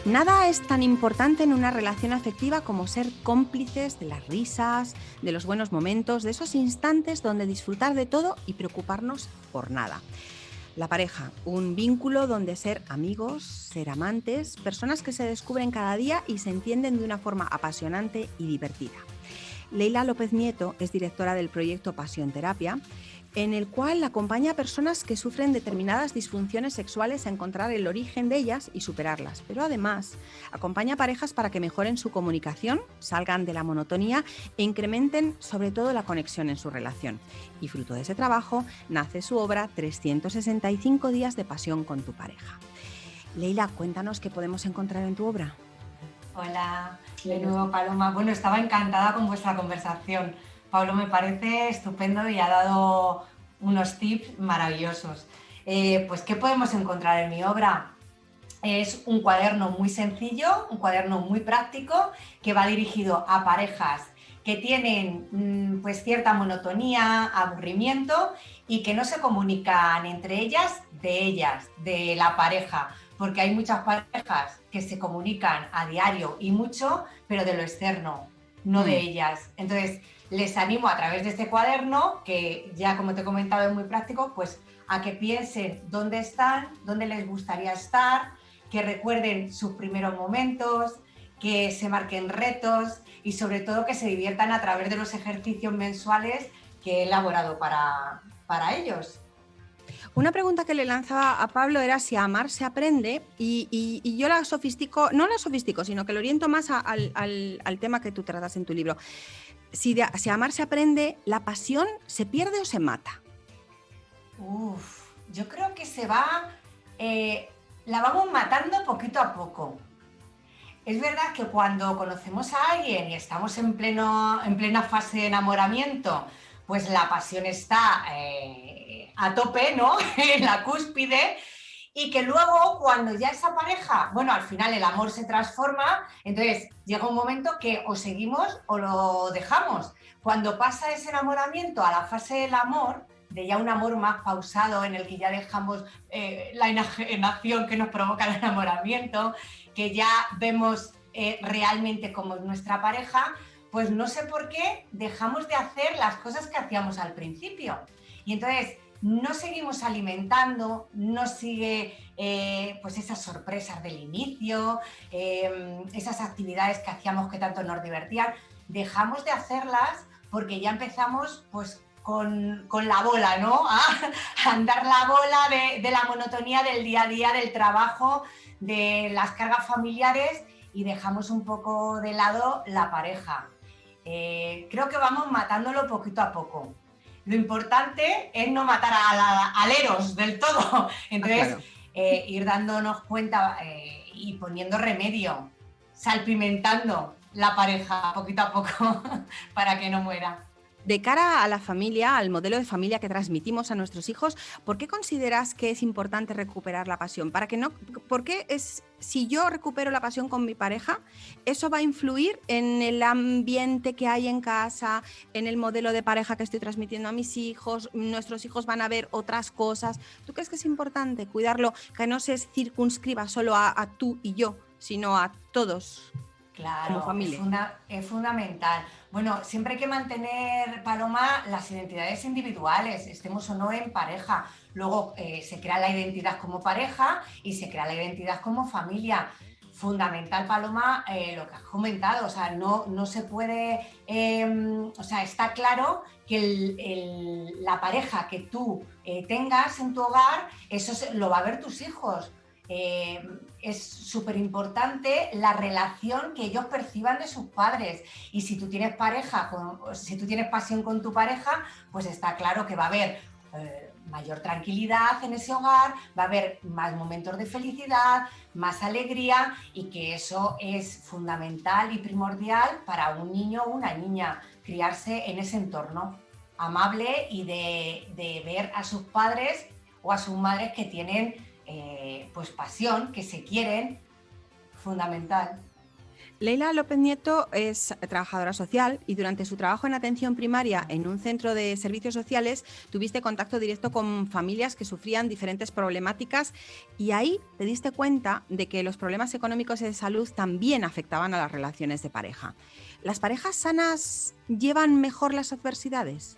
Nada es tan importante en una relación afectiva como ser cómplices de las risas, de los buenos momentos, de esos instantes donde disfrutar de todo y preocuparnos por nada. La pareja, un vínculo donde ser amigos, ser amantes, personas que se descubren cada día y se entienden de una forma apasionante y divertida. Leila López Nieto es directora del proyecto Pasión Terapia en el cual acompaña a personas que sufren determinadas disfunciones sexuales a encontrar el origen de ellas y superarlas. Pero además, acompaña a parejas para que mejoren su comunicación, salgan de la monotonía e incrementen sobre todo la conexión en su relación. Y fruto de ese trabajo nace su obra 365 días de pasión con tu pareja. Leila, cuéntanos qué podemos encontrar en tu obra. Hola, de nuevo Paloma. Bueno, estaba encantada con vuestra conversación. Pablo me parece estupendo y ha dado unos tips maravillosos. Eh, pues, ¿qué podemos encontrar en mi obra? Es un cuaderno muy sencillo, un cuaderno muy práctico que va dirigido a parejas que tienen mm, pues cierta monotonía, aburrimiento y que no se comunican entre ellas de ellas, de la pareja, porque hay muchas parejas que se comunican a diario y mucho, pero de lo externo, no de mm. ellas. Entonces, les animo a través de este cuaderno, que ya como te he comentado es muy práctico, pues a que piensen dónde están, dónde les gustaría estar, que recuerden sus primeros momentos, que se marquen retos y sobre todo que se diviertan a través de los ejercicios mensuales que he elaborado para, para ellos. Una pregunta que le lanzaba a Pablo era si amar se aprende y, yo la sofistico, no la sofistico, sino que lo oriento más al, tema que tú tratas en tu libro. Si, si amar se aprende, ¿la pasión se pierde o se mata? Uf, yo creo que se va, eh, la vamos matando poquito a poco. Es verdad que cuando conocemos a alguien y estamos en, pleno, en plena fase de enamoramiento, pues la pasión está eh, a tope, ¿no? en la cúspide. Y que luego, cuando ya esa pareja, bueno, al final el amor se transforma, entonces llega un momento que o seguimos o lo dejamos. Cuando pasa ese enamoramiento a la fase del amor, de ya un amor más pausado en el que ya dejamos eh, la enajenación que nos provoca el enamoramiento, que ya vemos eh, realmente como nuestra pareja, pues no sé por qué dejamos de hacer las cosas que hacíamos al principio. Y entonces no seguimos alimentando, no sigue eh, pues esas sorpresas del inicio, em, esas actividades que hacíamos que tanto nos divertían, dejamos de hacerlas porque ya empezamos pues con, la bola, ¿no? A, andar la bola de, de la monotonía del día a día, del trabajo, de las cargas familiares y dejamos un poco de lado la pareja. Eh, creo que vamos matándolo poquito a poco. Lo importante es no matar a, aleros del todo. Entonces, eh, ir dándonos cuenta eh, y poniendo remedio, salpimentando la pareja poquito a poco para que no muera. De cara a la familia, al modelo de familia que transmitimos a nuestros hijos, ¿por qué consideras que es importante recuperar la pasión? Para que no, ¿Por qué es, si yo recupero la pasión con mi pareja, eso va a influir en el ambiente que hay en casa, en el modelo de pareja que estoy transmitiendo a mis hijos, nuestros hijos van a ver otras cosas? ¿Tú crees que es importante cuidarlo, que no se circunscriba solo a, tú y yo, sino a todos? Claro, como familia. es fundamental. Bueno, siempre hay que mantener, Paloma, las identidades individuales, estemos o no en pareja. Luego eh, se crea la identidad como pareja y se crea la identidad como familia. Fundamental, Paloma, eh, lo que has comentado, o sea, no, no se puede, em, o sea, está claro que la pareja que tú eh, tengas en tu hogar, eso lo va a ver tus hijos. Es súper importante la relación que ellos perciban de sus padres. Y si tú tienes pareja, si tú tienes pasión con tu pareja, pues está claro que va a haber eh, mayor tranquilidad en ese hogar, va a haber más momentos de felicidad, más alegría y que eso es fundamental y primordial para un niño o una niña, criarse en ese entorno amable y de, de ver a sus padres o a sus madres que tienen eh, pues pasión, que se quieren, fundamental. Leila López Nieto es trabajadora social y durante su trabajo en atención primaria en un centro de servicios sociales tuviste contacto directo con familias que sufrían diferentes problemáticas y ahí te diste cuenta de que los problemas económicos y de salud también afectaban a las relaciones de pareja. ¿Las parejas sanas llevan mejor las adversidades?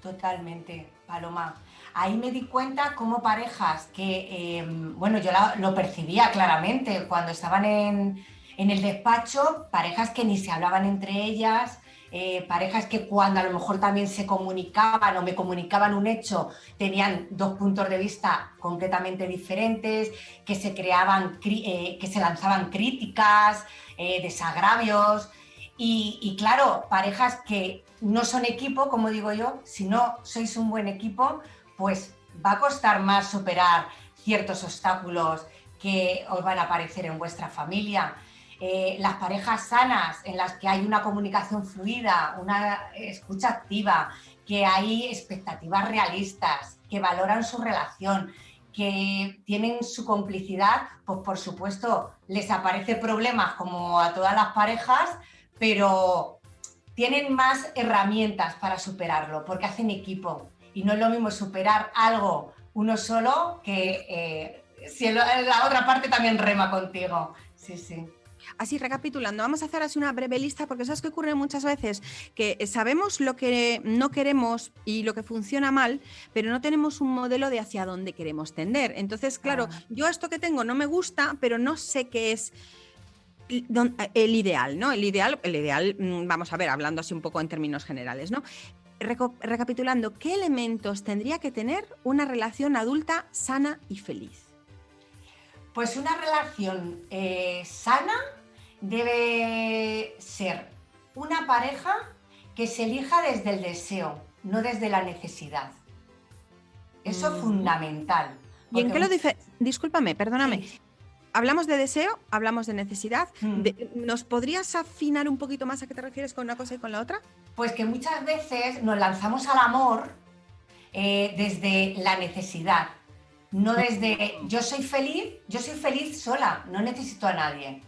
Totalmente, Paloma ahí me di cuenta como parejas que, em, bueno, yo lo percibía claramente cuando estaban en, el despacho, parejas que ni se hablaban entre ellas, eh, parejas que cuando a lo mejor también se comunicaban o me comunicaban un hecho, tenían dos puntos de vista completamente diferentes, que se creaban, eh, que se lanzaban críticas, eh, desagravios. Y, claro, parejas que no son equipo, como digo yo, si no sois un buen equipo, pues va a costar más superar ciertos obstáculos que os van a aparecer en vuestra familia. Eh, las parejas sanas en las que hay una comunicación fluida, una escucha activa, que hay expectativas realistas, que valoran su relación, que tienen su complicidad, pues por supuesto les aparece problemas como a todas las parejas, pero tienen más herramientas para superarlo, porque hacen equipo. Y no es lo mismo superar algo uno solo que eh, si la otra parte también rema contigo. Sí, sí. Así, recapitulando, vamos a hacer así una breve lista porque sabes que ocurre muchas veces que sabemos lo que no queremos y lo que funciona mal, pero no tenemos un modelo de hacia dónde queremos tender. Entonces, claro, ah. yo esto que tengo no me gusta, pero no sé qué es el ideal, ¿no? El ideal, el ideal, mm, vamos a ver, hablando así un poco en términos generales, ¿no? Recapitulando, ¿qué elementos tendría que tener una relación adulta sana y feliz? Pues una relación eh, sana debe ser una pareja que se elija desde el deseo, no desde la necesidad. Eso es mm. fundamental. ¿Y en qué lo dice? Discúlpame, perdóname. Hablamos de deseo, hablamos de necesidad. Mm. ¿Nos podrías afinar un poquito más a qué te refieres con una cosa y con la otra? Pues que muchas veces nos lanzamos al amor eh, desde la necesidad, no desde yo soy feliz, yo soy feliz sola, no necesito a nadie.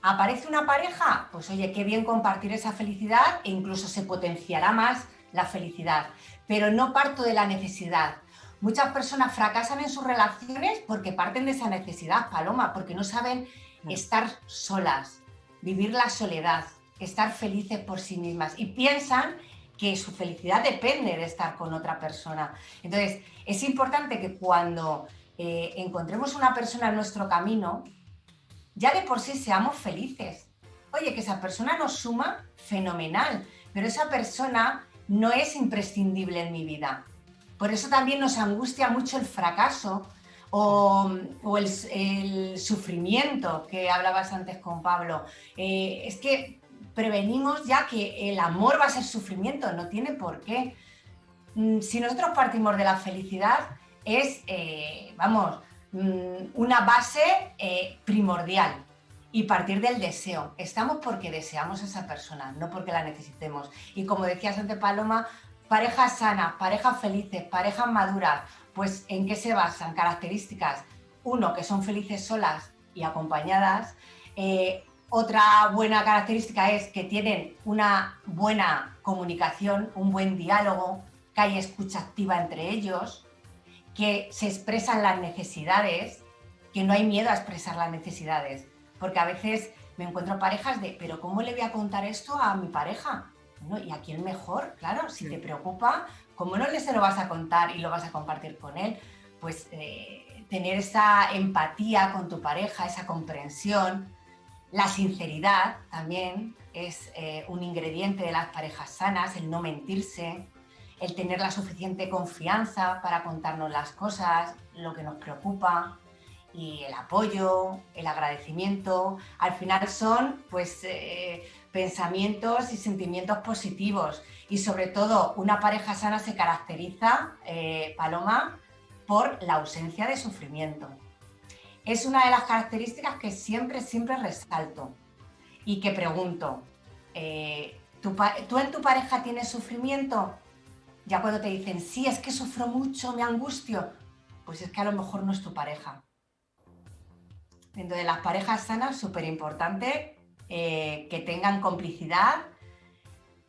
¿Aparece una pareja? Pues oye, qué bien compartir esa felicidad e incluso se potenciará más la felicidad. Pero no parto de la necesidad. Muchas personas fracasan en sus relaciones porque parten de esa necesidad, Paloma, porque no saben estar solas, vivir la soledad, estar felices por sí mismas y piensan que su felicidad depende de estar con otra persona. Entonces, es importante que cuando eh, encontremos una persona en nuestro camino, ya de por sí seamos felices. Oye, que esa persona nos suma, fenomenal, pero esa persona no es imprescindible en mi vida. Por eso también nos angustia mucho el fracaso o, el, sufrimiento que hablabas antes con Pablo. Eh, es que prevenimos ya que el amor va a ser sufrimiento, no tiene por qué. Mm, si nosotros partimos de la felicidad, es, eh, vamos, mm, una base eh, primordial y partir del deseo. Estamos porque deseamos a esa persona, no porque la necesitemos. Y como decías antes, Paloma, parejas sanas, parejas felices, parejas maduras, pues ¿en qué se basan? Características. Uno, que son felices solas y acompañadas. Eh, otra buena característica es que tienen una buena comunicación, un buen diálogo, que hay escucha activa entre ellos, que se expresan las necesidades, que no hay miedo a expresar las necesidades. Porque a veces me encuentro parejas de, pero ¿cómo le voy a contar esto a mi pareja? ¿Y a quién mejor? Claro, si te preocupa, ¿cómo no le se lo vas a contar y lo vas a compartir con él? Pues eh, tener esa empatía con tu pareja, esa comprensión, la sinceridad también es eh, un ingrediente de las parejas sanas, el no mentirse, el tener la suficiente confianza para contarnos las cosas, lo que nos preocupa y el apoyo, el agradecimiento. Al final son pues eh, pensamientos y sentimientos positivos y sobre todo una pareja sana se caracteriza, eh, Paloma, por la ausencia de sufrimiento es una de las características que siempre, siempre resalto y que pregunto, eh, ¿tú, en tu pareja tienes sufrimiento? Ya cuando te dicen, sí, es que sufro mucho, me angustio, pues es que a lo mejor no es tu pareja. De las parejas sanas, súper importante eh, que tengan complicidad,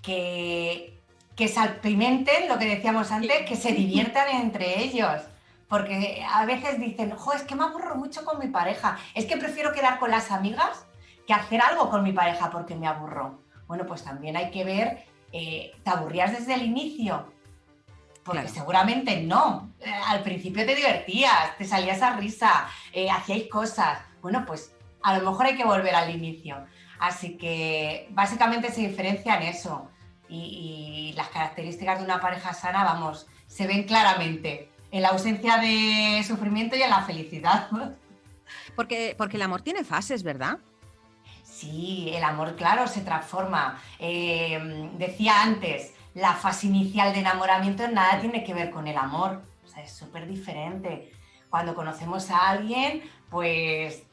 que, que salpimenten, lo que decíamos antes, que se diviertan entre ellos porque a veces dicen, jo, es que me aburro mucho con mi pareja, es que prefiero quedar con las amigas que hacer algo con mi pareja porque me aburro. Bueno, pues también hay que ver, eh, ¿te aburrías desde el inicio? Porque seguramente no. Eh, al principio te divertías, te salías a risa, eh, hacíais cosas. Bueno, pues a lo mejor hay que volver al inicio. Así que básicamente se diferencia en eso. y, las características de una pareja sana, vamos, se ven claramente en la ausencia de sufrimiento y en la felicidad. Porque, porque el amor tiene fases, ¿verdad? Sí, el amor, claro, se transforma. Eh, decía antes, la fase inicial de enamoramiento nada tiene que ver con el amor. O sea, es súper diferente. Cuando conocemos a alguien, pues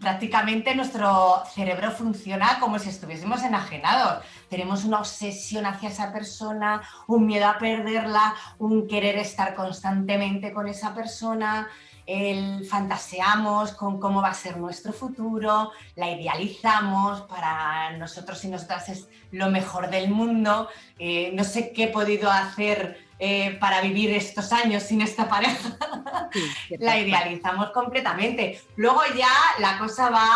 prácticamente nuestro cerebro funciona como si estuviésemos enajenados. Tenemos una obsesión hacia esa persona, un miedo a perderla, un querer estar constantemente con esa persona, el fantaseamos con cómo va a ser nuestro futuro, la idealizamos, para nosotros y nosotras es lo mejor del mundo. Eh, no sé qué he podido hacer eh, para vivir estos años sin esta pareja. la idealizamos completamente. Luego ya la cosa va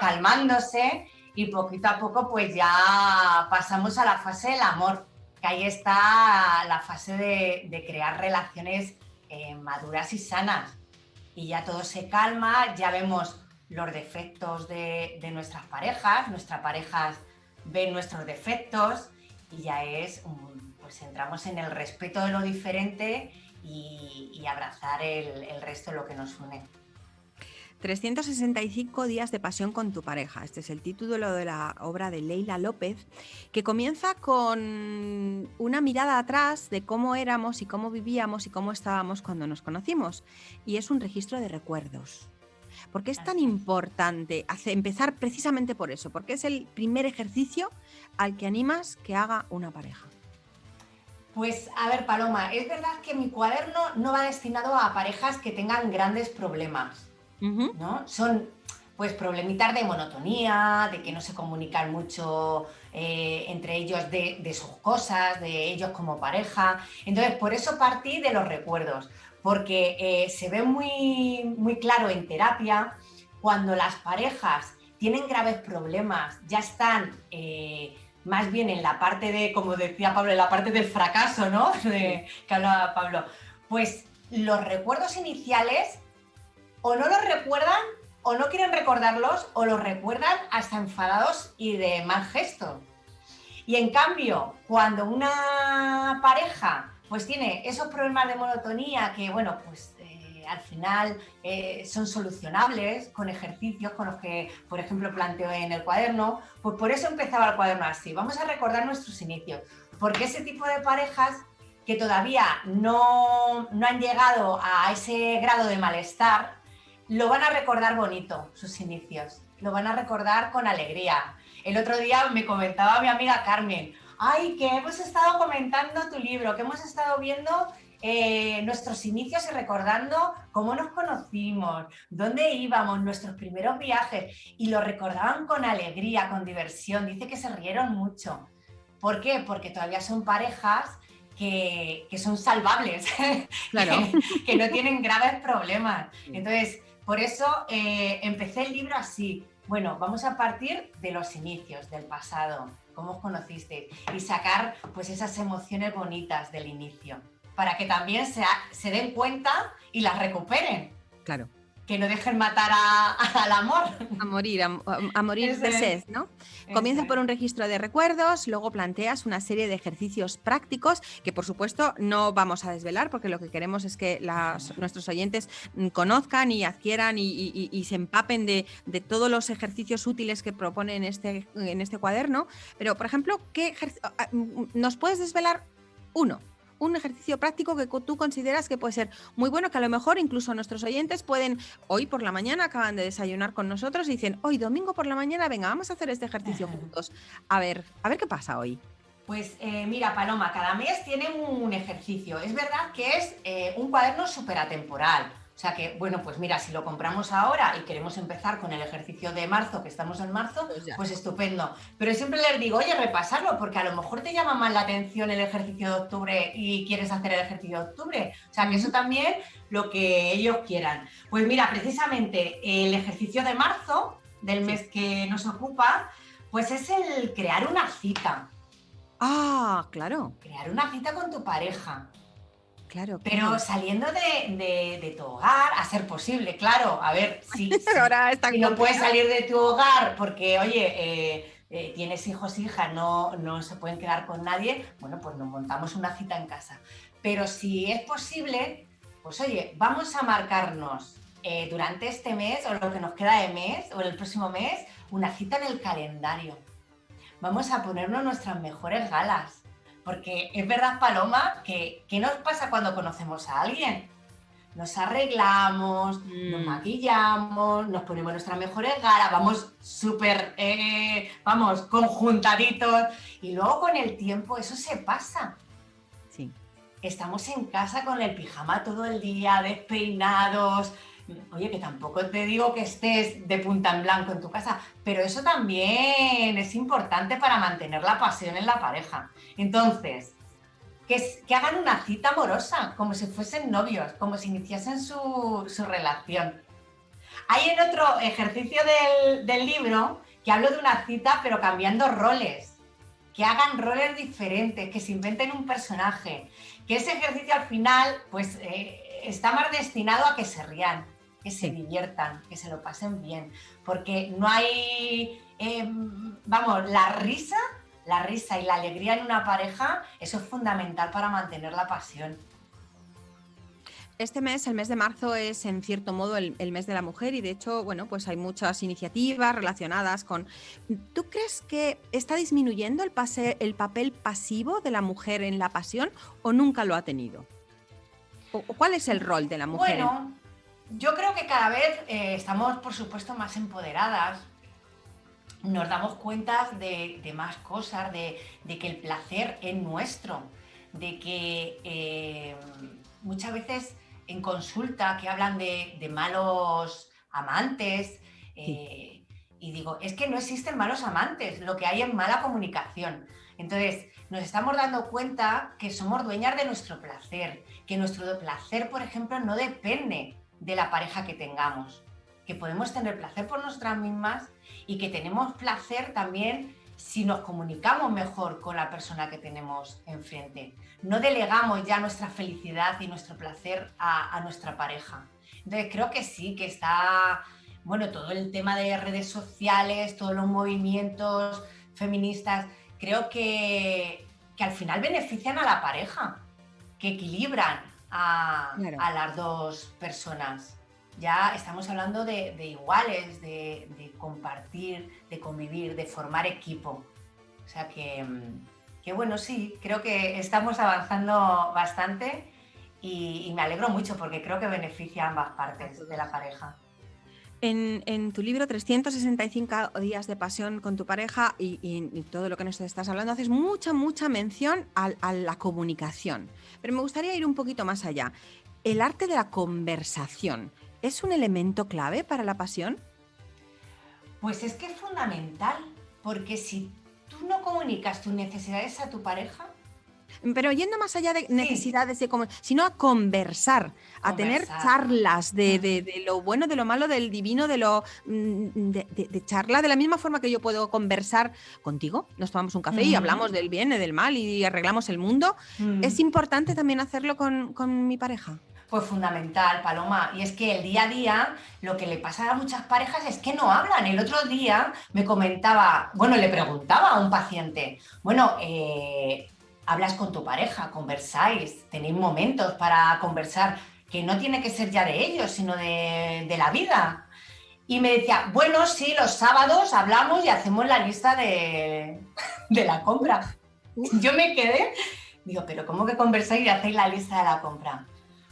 calmándose y poquito a poco pues ya pasamos a la fase del amor, que ahí está la fase de, crear relaciones eh, maduras y sanas. Y ya todo se calma, ya vemos los defectos de, de nuestras parejas, nuestras parejas ven nuestros defectos y ya es un pues entramos en el respeto de lo diferente y, abrazar el, resto de lo que nos une. 365 días de pasión con tu pareja. Este es el título de la obra de Leila López, que comienza con una mirada atrás de cómo éramos y cómo vivíamos y cómo estábamos cuando nos conocimos. Y es un registro de recuerdos. ¿Por qué es tan importante empezar precisamente por eso? Porque es el primer ejercicio al que animas que haga una pareja. Pues a ver, Paloma, es verdad que mi cuaderno no va destinado a parejas que tengan grandes problemas, ¿no? Son pues problemitas de monotonía, de que no se comunican mucho eh, entre ellos de, sus cosas, de ellos como pareja. Entonces, por eso partí de los recuerdos, porque eh, se ve muy, muy claro en terapia cuando las parejas tienen graves problemas, ya están... Eh, más bien en la parte de, como decía Pablo, en la parte del fracaso, ¿no? que hablaba Pablo. Pues los recuerdos iniciales o no los recuerdan o no quieren recordarlos o los recuerdan hasta enfadados y de mal gesto. Y en cambio, cuando una pareja pues tiene esos problemas de monotonía que, bueno, pues al final eh, son solucionables con ejercicios con los que, por ejemplo, planteo en el cuaderno, pues por eso empezaba el cuaderno así. Vamos a recordar nuestros inicios, porque ese tipo de parejas que todavía no, no han llegado a ese grado de malestar, lo van a recordar bonito, sus inicios, lo van a recordar con alegría. El otro día me comentaba mi amiga Carmen, ay, que hemos estado comentando tu libro, que hemos estado viendo eh, nuestros inicios y recordando cómo nos conocimos, dónde íbamos, nuestros primeros viajes, y lo recordaban con alegría, con diversión. Dice que se rieron mucho. ¿Por qué? Porque todavía son parejas que, son salvables, que, no tienen graves problemas. Entonces, por eso eh, empecé el libro así. Bueno, vamos a partir de los inicios, del pasado, cómo os conocisteis, y sacar pues esas emociones bonitas del inicio para que también se, se den cuenta y las recuperen. Claro. Que no dejen matar al amor. A morir, a, morir de sed, ¿no? Comienza por un registro de recuerdos, luego planteas una serie de ejercicios prácticos que por supuesto no vamos a desvelar porque lo que queremos es que nuestros oyentes conozcan y adquieran y, se empapen de, todos los ejercicios útiles que propone en este, en este cuaderno. Pero, por ejemplo, ¿qué ¿nos puedes desvelar uno? Un ejercicio práctico que tú consideras que puede ser muy bueno, que a lo mejor incluso nuestros oyentes pueden, hoy por la mañana acaban de desayunar con nosotros y dicen, hoy domingo por la mañana, venga, vamos a hacer este ejercicio juntos. A ver, a ver qué pasa hoy. Pues eh, mira, Paloma, cada mes tiene un ejercicio. Es verdad que es eh, un cuaderno súper atemporal. O sea que, bueno, pues mira, si lo compramos ahora y queremos empezar con el ejercicio de marzo, que estamos en marzo, pues, pues, estupendo. Pero siempre les digo, oye, repasarlo, porque a lo mejor te llama más la atención el ejercicio de octubre y quieres hacer el ejercicio de octubre. O sea que eso también lo que ellos quieran. Pues mira, precisamente el ejercicio de marzo, del mes que nos ocupa, pues es el crear una cita. Ah, claro. Crear una cita con tu pareja. Claro, Pero saliendo de, tu hogar, a ser posible, claro. A ver, si, Ahora no puedes salir de tu hogar porque, oye, eh, eh, tienes hijos, hijas, no, no se pueden quedar con nadie, bueno, pues nos montamos una cita en casa. Pero si es posible, pues oye, vamos a marcarnos eh, durante este mes o lo que nos queda de mes o el próximo mes una cita en el calendario. Vamos a ponernos nuestras mejores galas. Porque es verdad, Paloma, que ¿qué nos pasa cuando conocemos a alguien? Nos arreglamos, nos Mm. maquillamos, nos ponemos nuestras mejores galas, vamos súper, eh, vamos, conjuntaditos. Y luego con el tiempo eso se pasa. Sí. Estamos en casa con el pijama todo el día, despeinados. Oye, que tampoco te digo que estés de punta en blanco en tu casa, pero eso también es importante para mantener la pasión en la pareja. Entonces, que, hagan una cita amorosa, como si fuesen novios, como si iniciasen su, su relación. Hay en otro ejercicio del, del libro que hablo de una cita, pero cambiando roles. Que hagan roles diferentes, que se inventen un personaje. Que ese ejercicio al final, pues, eh, está más destinado a que se rían, que se diviertan, que se lo pasen bien. Porque no hay, eh, vamos, la risa, la risa y la alegría en una pareja, eso es fundamental para mantener la pasión. Este mes, el mes de marzo, es en cierto modo el, el mes de la mujer y de hecho, bueno, pues hay muchas iniciativas relacionadas con... ¿Tú crees que está disminuyendo el, pase- el papel pasivo de la mujer en la pasión o nunca lo ha tenido? ¿O, cuál es el rol de la mujer? en- Bueno, yo creo que cada vez eh, estamos, por supuesto, más empoderadas. Nos damos cuenta de, de más cosas, de, de que el placer es nuestro, de que eh, muchas veces en consulta que hablan de, de malos amantes, eh, y digo, es que no existen malos amantes, lo que hay es mala comunicación. Entonces, nos estamos dando cuenta que somos dueñas de nuestro placer, que nuestro placer, por ejemplo, no depende de la pareja que tengamos, que podemos tener placer por nosotras mismas y que tenemos placer también si nos comunicamos mejor con la persona que tenemos enfrente. No delegamos ya nuestra felicidad y nuestro placer a, nuestra pareja. Entonces creo que sí, que está, bueno, todo el tema de redes sociales, todos los movimientos feministas, creo que, que al final benefician a la pareja, que equilibran a, Claro. a las dos personas. Ya estamos hablando de, de iguales, de, de compartir, de convivir, de formar equipo. O sea que, mm, que bueno, sí, creo que estamos avanzando bastante y, y me alegro mucho porque creo que beneficia a ambas partes de la pareja. En, en tu libro 365 días de pasión con tu pareja y, y- y todo lo que nos estás hablando, haces mucha, mucha mención al- a, la comunicación. Pero me gustaría ir un poquito más allá. ¿El arte de la conversación es un elemento clave para la pasión? Pues es que es fundamental, porque si tú no comunicas tus necesidades a tu pareja, Pero yendo más allá de necesidades de como, sino a conversar, a tener charlas de, de- de lo bueno, de lo malo, del divino, de lo mm, de, de- de charla, de la misma forma que yo puedo conversar contigo. Nos tomamos un café y hablamos del bien y del mal y arreglamos el mundo. mm, Es importante también hacerlo con, con mi pareja. pues fundamental, Paloma. Y es que el día a día lo que le pasa a muchas parejas es que no hablan. El otro día me comentaba, bueno, le preguntaba a un paciente, bueno, eh, hablas con tu pareja, conversáis, tenéis momentos para conversar, que no tiene que ser ya de ellos, sino de, de la vida. Y me decía, bueno, sí, los sábados hablamos y hacemos la lista de, de la compra. Yo me quedé, digo, pero ¿cómo que conversáis y hacéis la lista de la compra?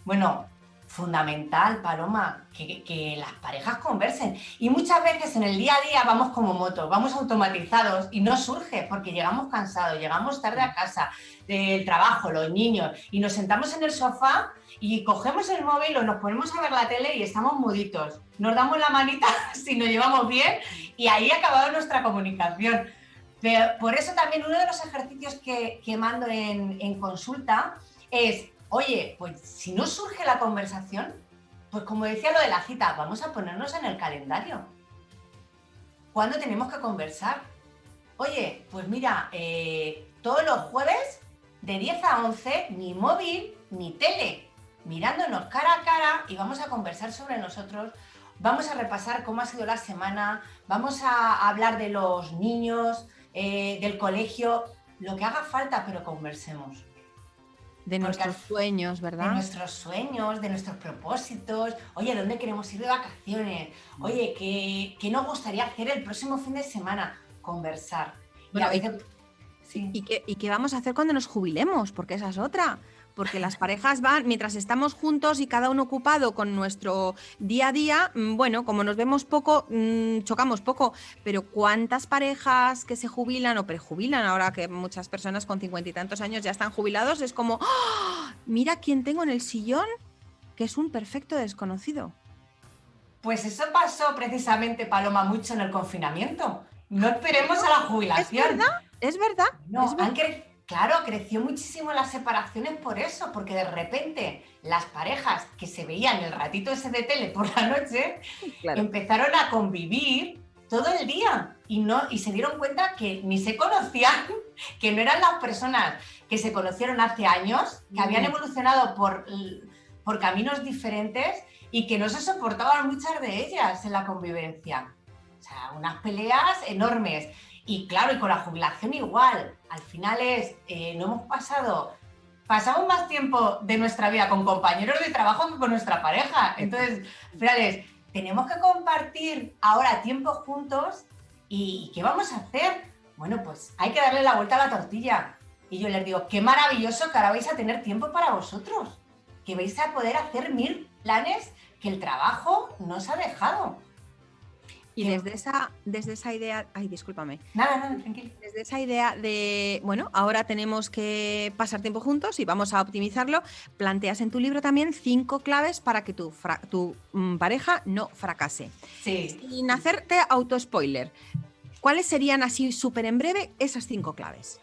Bueno, fundamental, Paloma, que, las parejas conversen. Y muchas veces en el día a día vamos como motos, vamos automatizados y no surge porque llegamos cansados, llegamos tarde a casa, del trabajo, los niños, y nos sentamos en el sofá y cogemos el móvil o nos ponemos a ver la tele y estamos muditos. Nos damos la manita si nos llevamos bien y ahí ha acabado nuestra comunicación. Pero por eso también uno de los ejercicios que, que mando en, en consulta es, oye, pues si no surge la conversación, pues como decía lo de la cita, vamos a ponernos en el calendario. ¿Cuándo tenemos que conversar? Oye, pues mira, eh, todos los jueves de 10 a 11, ni móvil ni tele, mirándonos cara a cara y vamos a conversar sobre nosotros. vamos a repasar cómo ha sido la semana, vamos a hablar de los niños, eh, del colegio, lo que haga falta, pero conversemos. De nuestros sueños, ¿verdad? De nuestros sueños, de nuestros propósitos. Oye, ¿dónde queremos ir de vacaciones? Oye, ¿qué, qué nos gustaría hacer el próximo fin de semana? Conversar. y, qué, ¿Y qué vamos a hacer cuando nos jubilemos? Porque esa es otra porque las parejas van, mientras estamos juntos y cada uno ocupado con nuestro día a día, mm, bueno, como nos vemos poco, mm, chocamos poco, pero ¿cuántas parejas que se jubilan o prejubilan ahora que muchas personas con cincuenta y tantos años ya están jubilados? Es como, ¡ah! mira quién tengo en el sillón, que es un perfecto desconocido. Pues eso pasó precisamente, Paloma, mucho en el confinamiento. No esperemos a la jubilación. ¿Es verdad? ¿Es verdad? No, ¿Es verdad? Claro, creció muchísimo las separaciones por eso, porque de repente las parejas que se veían el ratito ese de tele por la noche empezaron a convivir todo el día y, no, y se dieron cuenta que ni se conocían, que no eran las personas que se conocieron hace años, que habían mm. evolucionado por, por caminos diferentes y que no se soportaban muchas de ellas en la convivencia. O sea, unas peleas enormes. Y claro, y con la jubilación igual. Al final es, eh, no hemos pasado, pasamos más tiempo de nuestra vida con compañeros de trabajo que con nuestra pareja. Entonces, finales, tenemos que compartir ahora tiempo juntos y ¿qué vamos a hacer? Bueno, pues hay que darle la vuelta a la tortilla. Y yo les digo, qué maravilloso que ahora vais a tener tiempo para vosotros, que vais a poder hacer mil planes que el trabajo nos ha dejado. Y desde esa, desde esa idea, ay, discúlpame. Nada, nada, tranquilo. Desde esa idea de, bueno, ahora tenemos que pasar tiempo juntos y vamos a optimizarlo, planteas en tu libro también cinco claves para que tu, tu mm, pareja no fracase. Sí. Sin hacerte auto-spoiler, ¿cuáles serían así súper en breve esas cinco claves?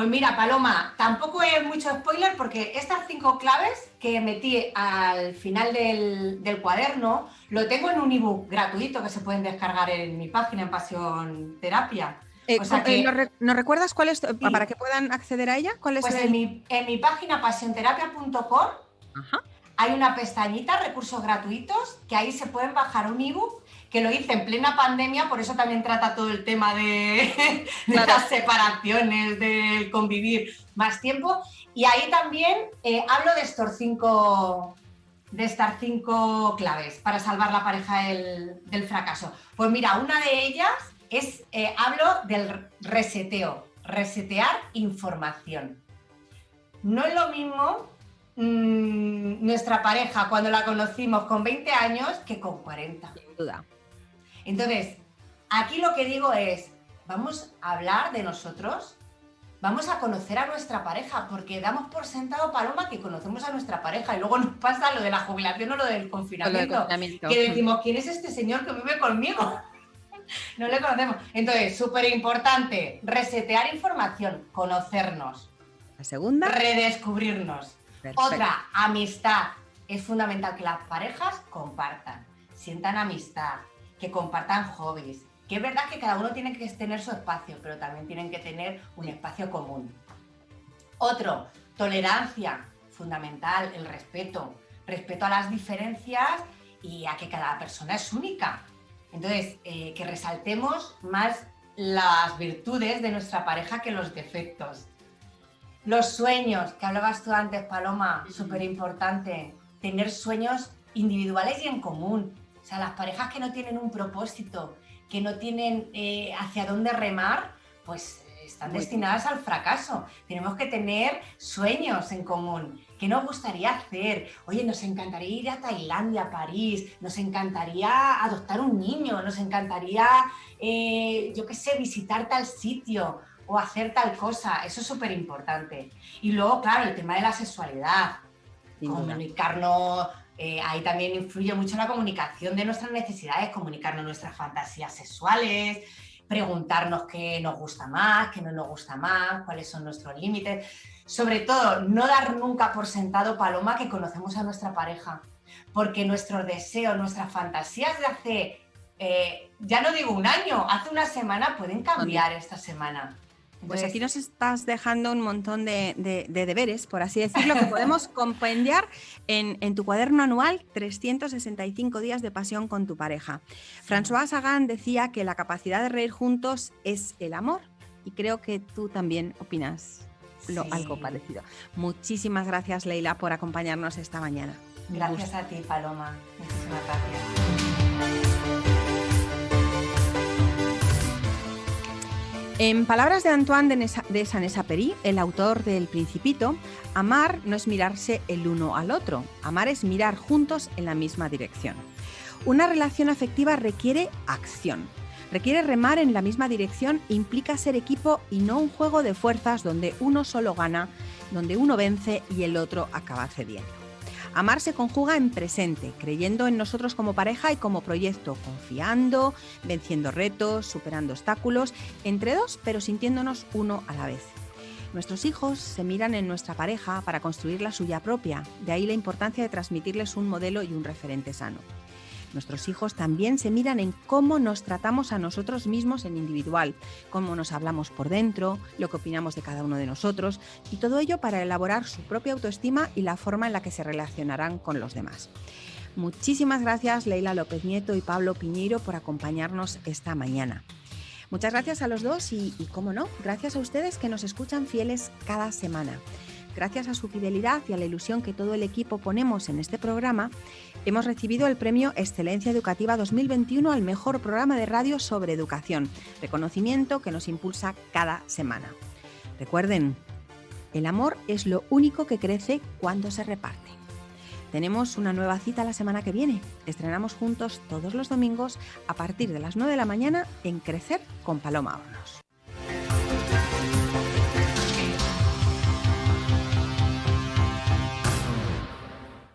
Pues mira, Paloma, tampoco es mucho spoiler porque estas cinco claves que metí al final del, cuaderno lo tengo en un ebook gratuito que se pueden descargar en mi página en Pasión Terapia. Eh, eh, ¿nos, recuerdas cuál es, para que puedan acceder a ella? ¿Cuál es pues en, mi, en mi página pasionterapia.com hay una pestañita, recursos gratuitos, que ahí se pueden bajar un ebook que lo hice en plena pandemia, por eso también trata todo el tema de, las separaciones, de convivir más tiempo. Y ahí también eh, hablo de estos cinco de estas cinco claves para salvar la pareja del, fracaso. Pues mira, una de ellas es, eh, hablo del reseteo, resetear información. No es lo mismo mm, nuestra pareja cuando la conocimos con 20 años que con 40. Sin duda. Entonces, aquí lo que digo es, vamos a hablar de nosotros, vamos a conocer a nuestra pareja, porque damos por sentado, Paloma, que conocemos a nuestra pareja y luego nos pasa lo de la jubilación o lo del confinamiento, que decimos, ¿quién es este señor que vive conmigo? no le conocemos. Entonces, súper importante, resetear información, conocernos. La segunda. Redescubrirnos. Otra, amistad. Es fundamental que las parejas compartan, sientan amistad, que compartan hobbies, que es verdad que cada uno tiene que tener su espacio, pero también tienen que tener un espacio común. Otro, tolerancia, fundamental, el respeto, respeto a las diferencias y a que cada persona es única. Entonces, eh, que resaltemos más las virtudes de nuestra pareja que los defectos. Los sueños, que hablabas tú antes, Paloma, súper importante. Tener sueños individuales y en común sea, las parejas que no tienen un propósito, que no tienen eh, hacia dónde remar, pues están destinadas al fracaso. Tenemos que tener sueños en común. ¿Qué nos gustaría hacer? Oye, nos encantaría ir a Tailandia, a París, nos encantaría adoptar un niño, nos encantaría, eh, yo qué sé, visitar tal sitio o hacer tal cosa. Eso es súper importante. Y luego, claro, el tema de la sexualidad. Comunicarnos eh, ahí también influye mucho la comunicación de nuestras necesidades, comunicarnos nuestras fantasías sexuales, preguntarnos qué nos gusta más, qué no nos gusta más, cuáles son nuestros límites. Sobre todo, no dar nunca por sentado, Paloma, que conocemos a nuestra pareja, porque nuestros deseos, nuestras fantasías de hace, eh, ya no digo un año, hace una semana pueden cambiar esta semana. Pues aquí nos estás dejando un montón de, deberes, por así decirlo, que podemos compendiar en, tu cuaderno anual 365 días de pasión con tu pareja. François Sagan decía que la capacidad de reír juntos es el amor y creo que tú también opinas lo, algo parecido. Muchísimas gracias, Leila, por acompañarnos esta mañana. Gracias a ti, Paloma. Muchísimas gracias. En palabras de Antoine de Saint-Exupéry, el autor del Principito, amar no es mirarse el uno al otro, amar es mirar juntos en la misma dirección. Una relación afectiva requiere acción, requiere remar en la misma dirección, implica ser equipo y no un juego de fuerzas donde uno solo gana, donde uno vence y el otro acaba cediendo. Amar se conjuga en presente, creyendo en nosotros como pareja y como proyecto, confiando, venciendo retos, superando obstáculos, entre dos, pero sintiéndonos uno a la vez. Nuestros hijos se miran en nuestra pareja para construir la suya propia, de ahí la importancia de transmitirles un modelo y un referente sano. Nuestros hijos también se miran en cómo nos tratamos a nosotros mismos en individual, cómo nos hablamos por dentro, lo que opinamos de cada uno de nosotros y todo ello para elaborar su propia autoestima y la forma en la que se relacionarán con los demás. Muchísimas gracias Leila López Nieto y Pablo Piñeiro por acompañarnos esta mañana. Muchas gracias a los dos y, y, cómo no, gracias a ustedes que nos escuchan fieles cada semana. Gracias a su fidelidad y a la ilusión que todo el equipo ponemos en este programa, hemos recibido el premio Excelencia Educativa 2021 al mejor programa de radio sobre educación, reconocimiento que nos impulsa cada semana. Recuerden, el amor es lo único que crece cuando se reparte. Tenemos una nueva cita la semana que viene. Estrenamos juntos todos los domingos a partir de las 9 de la mañana en Crecer con Paloma Hornos.